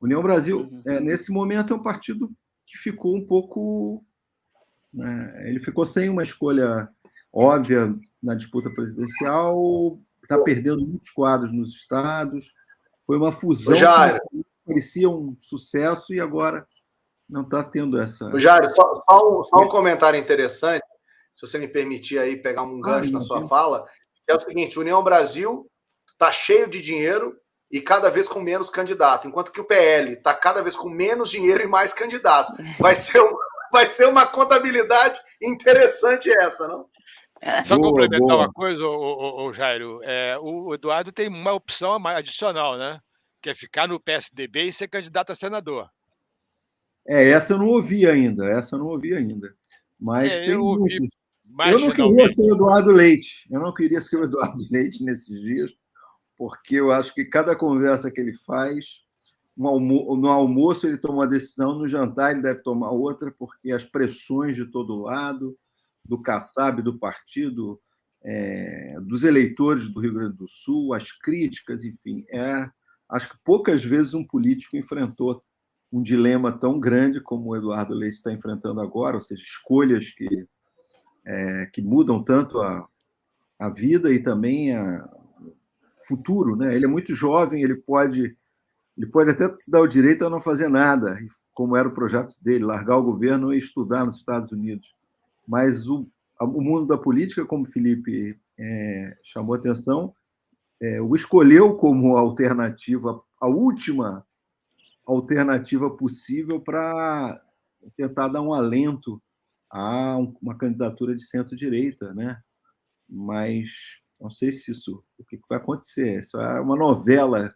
União Brasil, uhum. é, nesse momento, é um partido que ficou um pouco. Né, ele ficou sem uma escolha óbvia na disputa presidencial, está perdendo muitos quadros nos estados. Foi uma fusão que parecia um sucesso e agora não está tendo essa. Jário, só, só, um, só um comentário interessante se você me permitir aí pegar um gancho ah, na sua fala, é o seguinte: União Brasil está cheio de dinheiro e cada vez com menos candidato, enquanto que o PL está cada vez com menos dinheiro e mais candidato. Vai ser, um, vai ser uma contabilidade interessante essa, não? Só boa, complementar boa. uma coisa, o, o, o Jairo, é, o Eduardo tem uma opção adicional, né? Que é ficar no PSDB e ser candidato a senador. É, essa eu não ouvi ainda, essa eu não ouvi ainda. Mas é, tem muitos. Eu não queria ser o Eduardo Leite. Eu não queria ser o Eduardo Leite nesses dias, porque eu acho que cada conversa que ele faz almo no almoço ele toma uma decisão, no jantar ele deve tomar outra, porque as pressões de todo lado, do Kassab, do partido, é, dos eleitores do Rio Grande do Sul, as críticas, enfim, é, acho que poucas vezes um político enfrentou um dilema tão grande como o Eduardo Leite está enfrentando agora, ou seja, escolhas que, é, que mudam tanto a, a vida e também o futuro. Né? Ele é muito jovem, ele pode, ele pode até se dar o direito a não fazer nada, como era o projeto dele, largar o governo e estudar nos Estados Unidos. Mas o, o mundo da política, como Felipe é, chamou atenção, é, o escolheu como alternativa, a última alternativa possível para tentar dar um alento a uma candidatura de centro-direita, né? Mas não sei se isso, o que vai acontecer. Isso é uma novela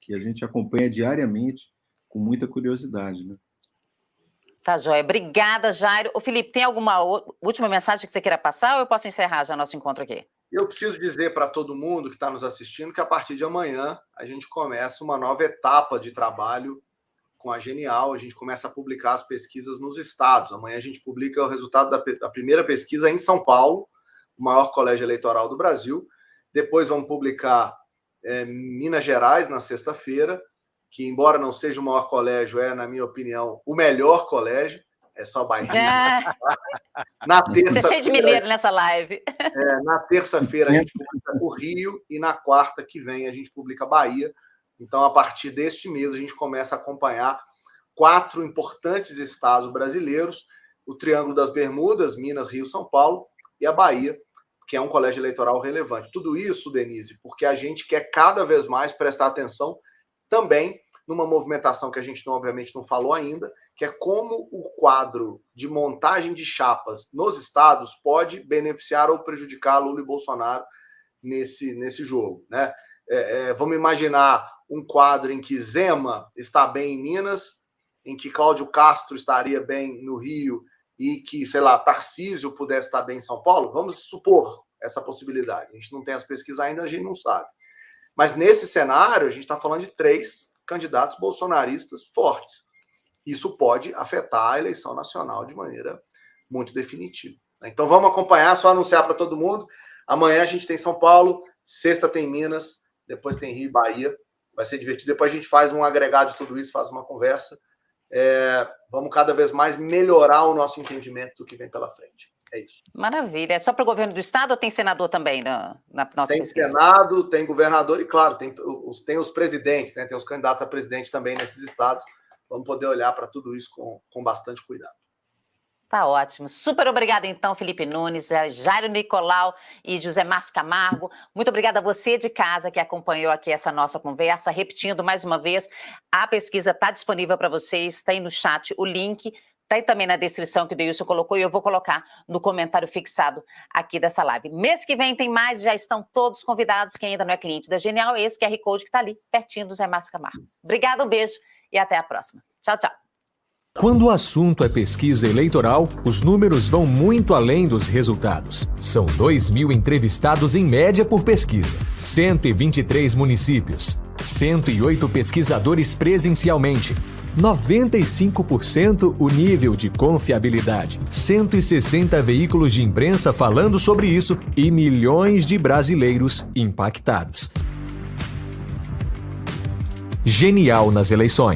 que a gente acompanha diariamente com muita curiosidade, né? Tá, Joia. Obrigada, Jairo. O Felipe, tem alguma última mensagem que você queira passar ou eu posso encerrar já nosso encontro aqui? Eu preciso dizer para todo mundo que está nos assistindo que a partir de amanhã a gente começa uma nova etapa de trabalho com a Genial. A gente começa a publicar as pesquisas nos estados. Amanhã a gente publica o resultado da, da primeira pesquisa em São Paulo, o maior colégio eleitoral do Brasil. Depois vamos publicar é, Minas Gerais na sexta-feira, que embora não seja o maior colégio, é, na minha opinião, o melhor colégio é só Bahia. É. Na terça cheio de mineiro nessa live. É, na terça-feira a gente publica o Rio e na quarta que vem a gente publica Bahia. Então, a partir deste mês, a gente começa a acompanhar quatro importantes estados brasileiros: o Triângulo das Bermudas, Minas, Rio, São Paulo, e a Bahia, que é um colégio eleitoral relevante. Tudo isso, Denise, porque a gente quer cada vez mais prestar atenção também numa movimentação que a gente, não, obviamente, não falou ainda, que é como o quadro de montagem de chapas nos estados pode beneficiar ou prejudicar Lula e Bolsonaro nesse, nesse jogo. Né? É, é, vamos imaginar um quadro em que Zema está bem em Minas, em que Cláudio Castro estaria bem no Rio e que, sei lá, Tarcísio pudesse estar bem em São Paulo? Vamos supor essa possibilidade. A gente não tem as pesquisas ainda, a gente não sabe. Mas nesse cenário, a gente está falando de três candidatos bolsonaristas fortes. Isso pode afetar a eleição nacional de maneira muito definitiva. Então vamos acompanhar, só anunciar para todo mundo. Amanhã a gente tem São Paulo, sexta tem Minas, depois tem Rio e Bahia. Vai ser divertido. Depois a gente faz um agregado de tudo isso, faz uma conversa. É, vamos cada vez mais melhorar o nosso entendimento do que vem pela frente. É isso. Maravilha. É só para o governo do Estado ou tem senador também na, na nossa Tem pesquisa? Senado, tem governador e, claro, tem os, tem os presidentes, né? tem os candidatos a presidente também nesses estados vamos poder olhar para tudo isso com, com bastante cuidado. Tá ótimo. Super obrigada, então, Felipe Nunes, eh, Jairo Nicolau e José Márcio Camargo. Muito obrigada a você de casa que acompanhou aqui essa nossa conversa. Repetindo mais uma vez, a pesquisa está disponível para vocês, está aí no chat o link, está aí também na descrição que o Deilson colocou e eu vou colocar no comentário fixado aqui dessa live. Mês que vem tem mais, já estão todos convidados. Quem ainda não é cliente da Genial, esse QR Code que está ali, pertinho do Zé Márcio Camargo. Obrigada, um beijo e até a próxima. Tchau, tchau. Quando o assunto é pesquisa eleitoral, os números vão muito além dos resultados. São 2 mil entrevistados em média por pesquisa, 123 municípios, 108 pesquisadores presencialmente, 95% o nível de confiabilidade, 160 veículos de imprensa falando sobre isso e milhões de brasileiros impactados. Genial nas eleições.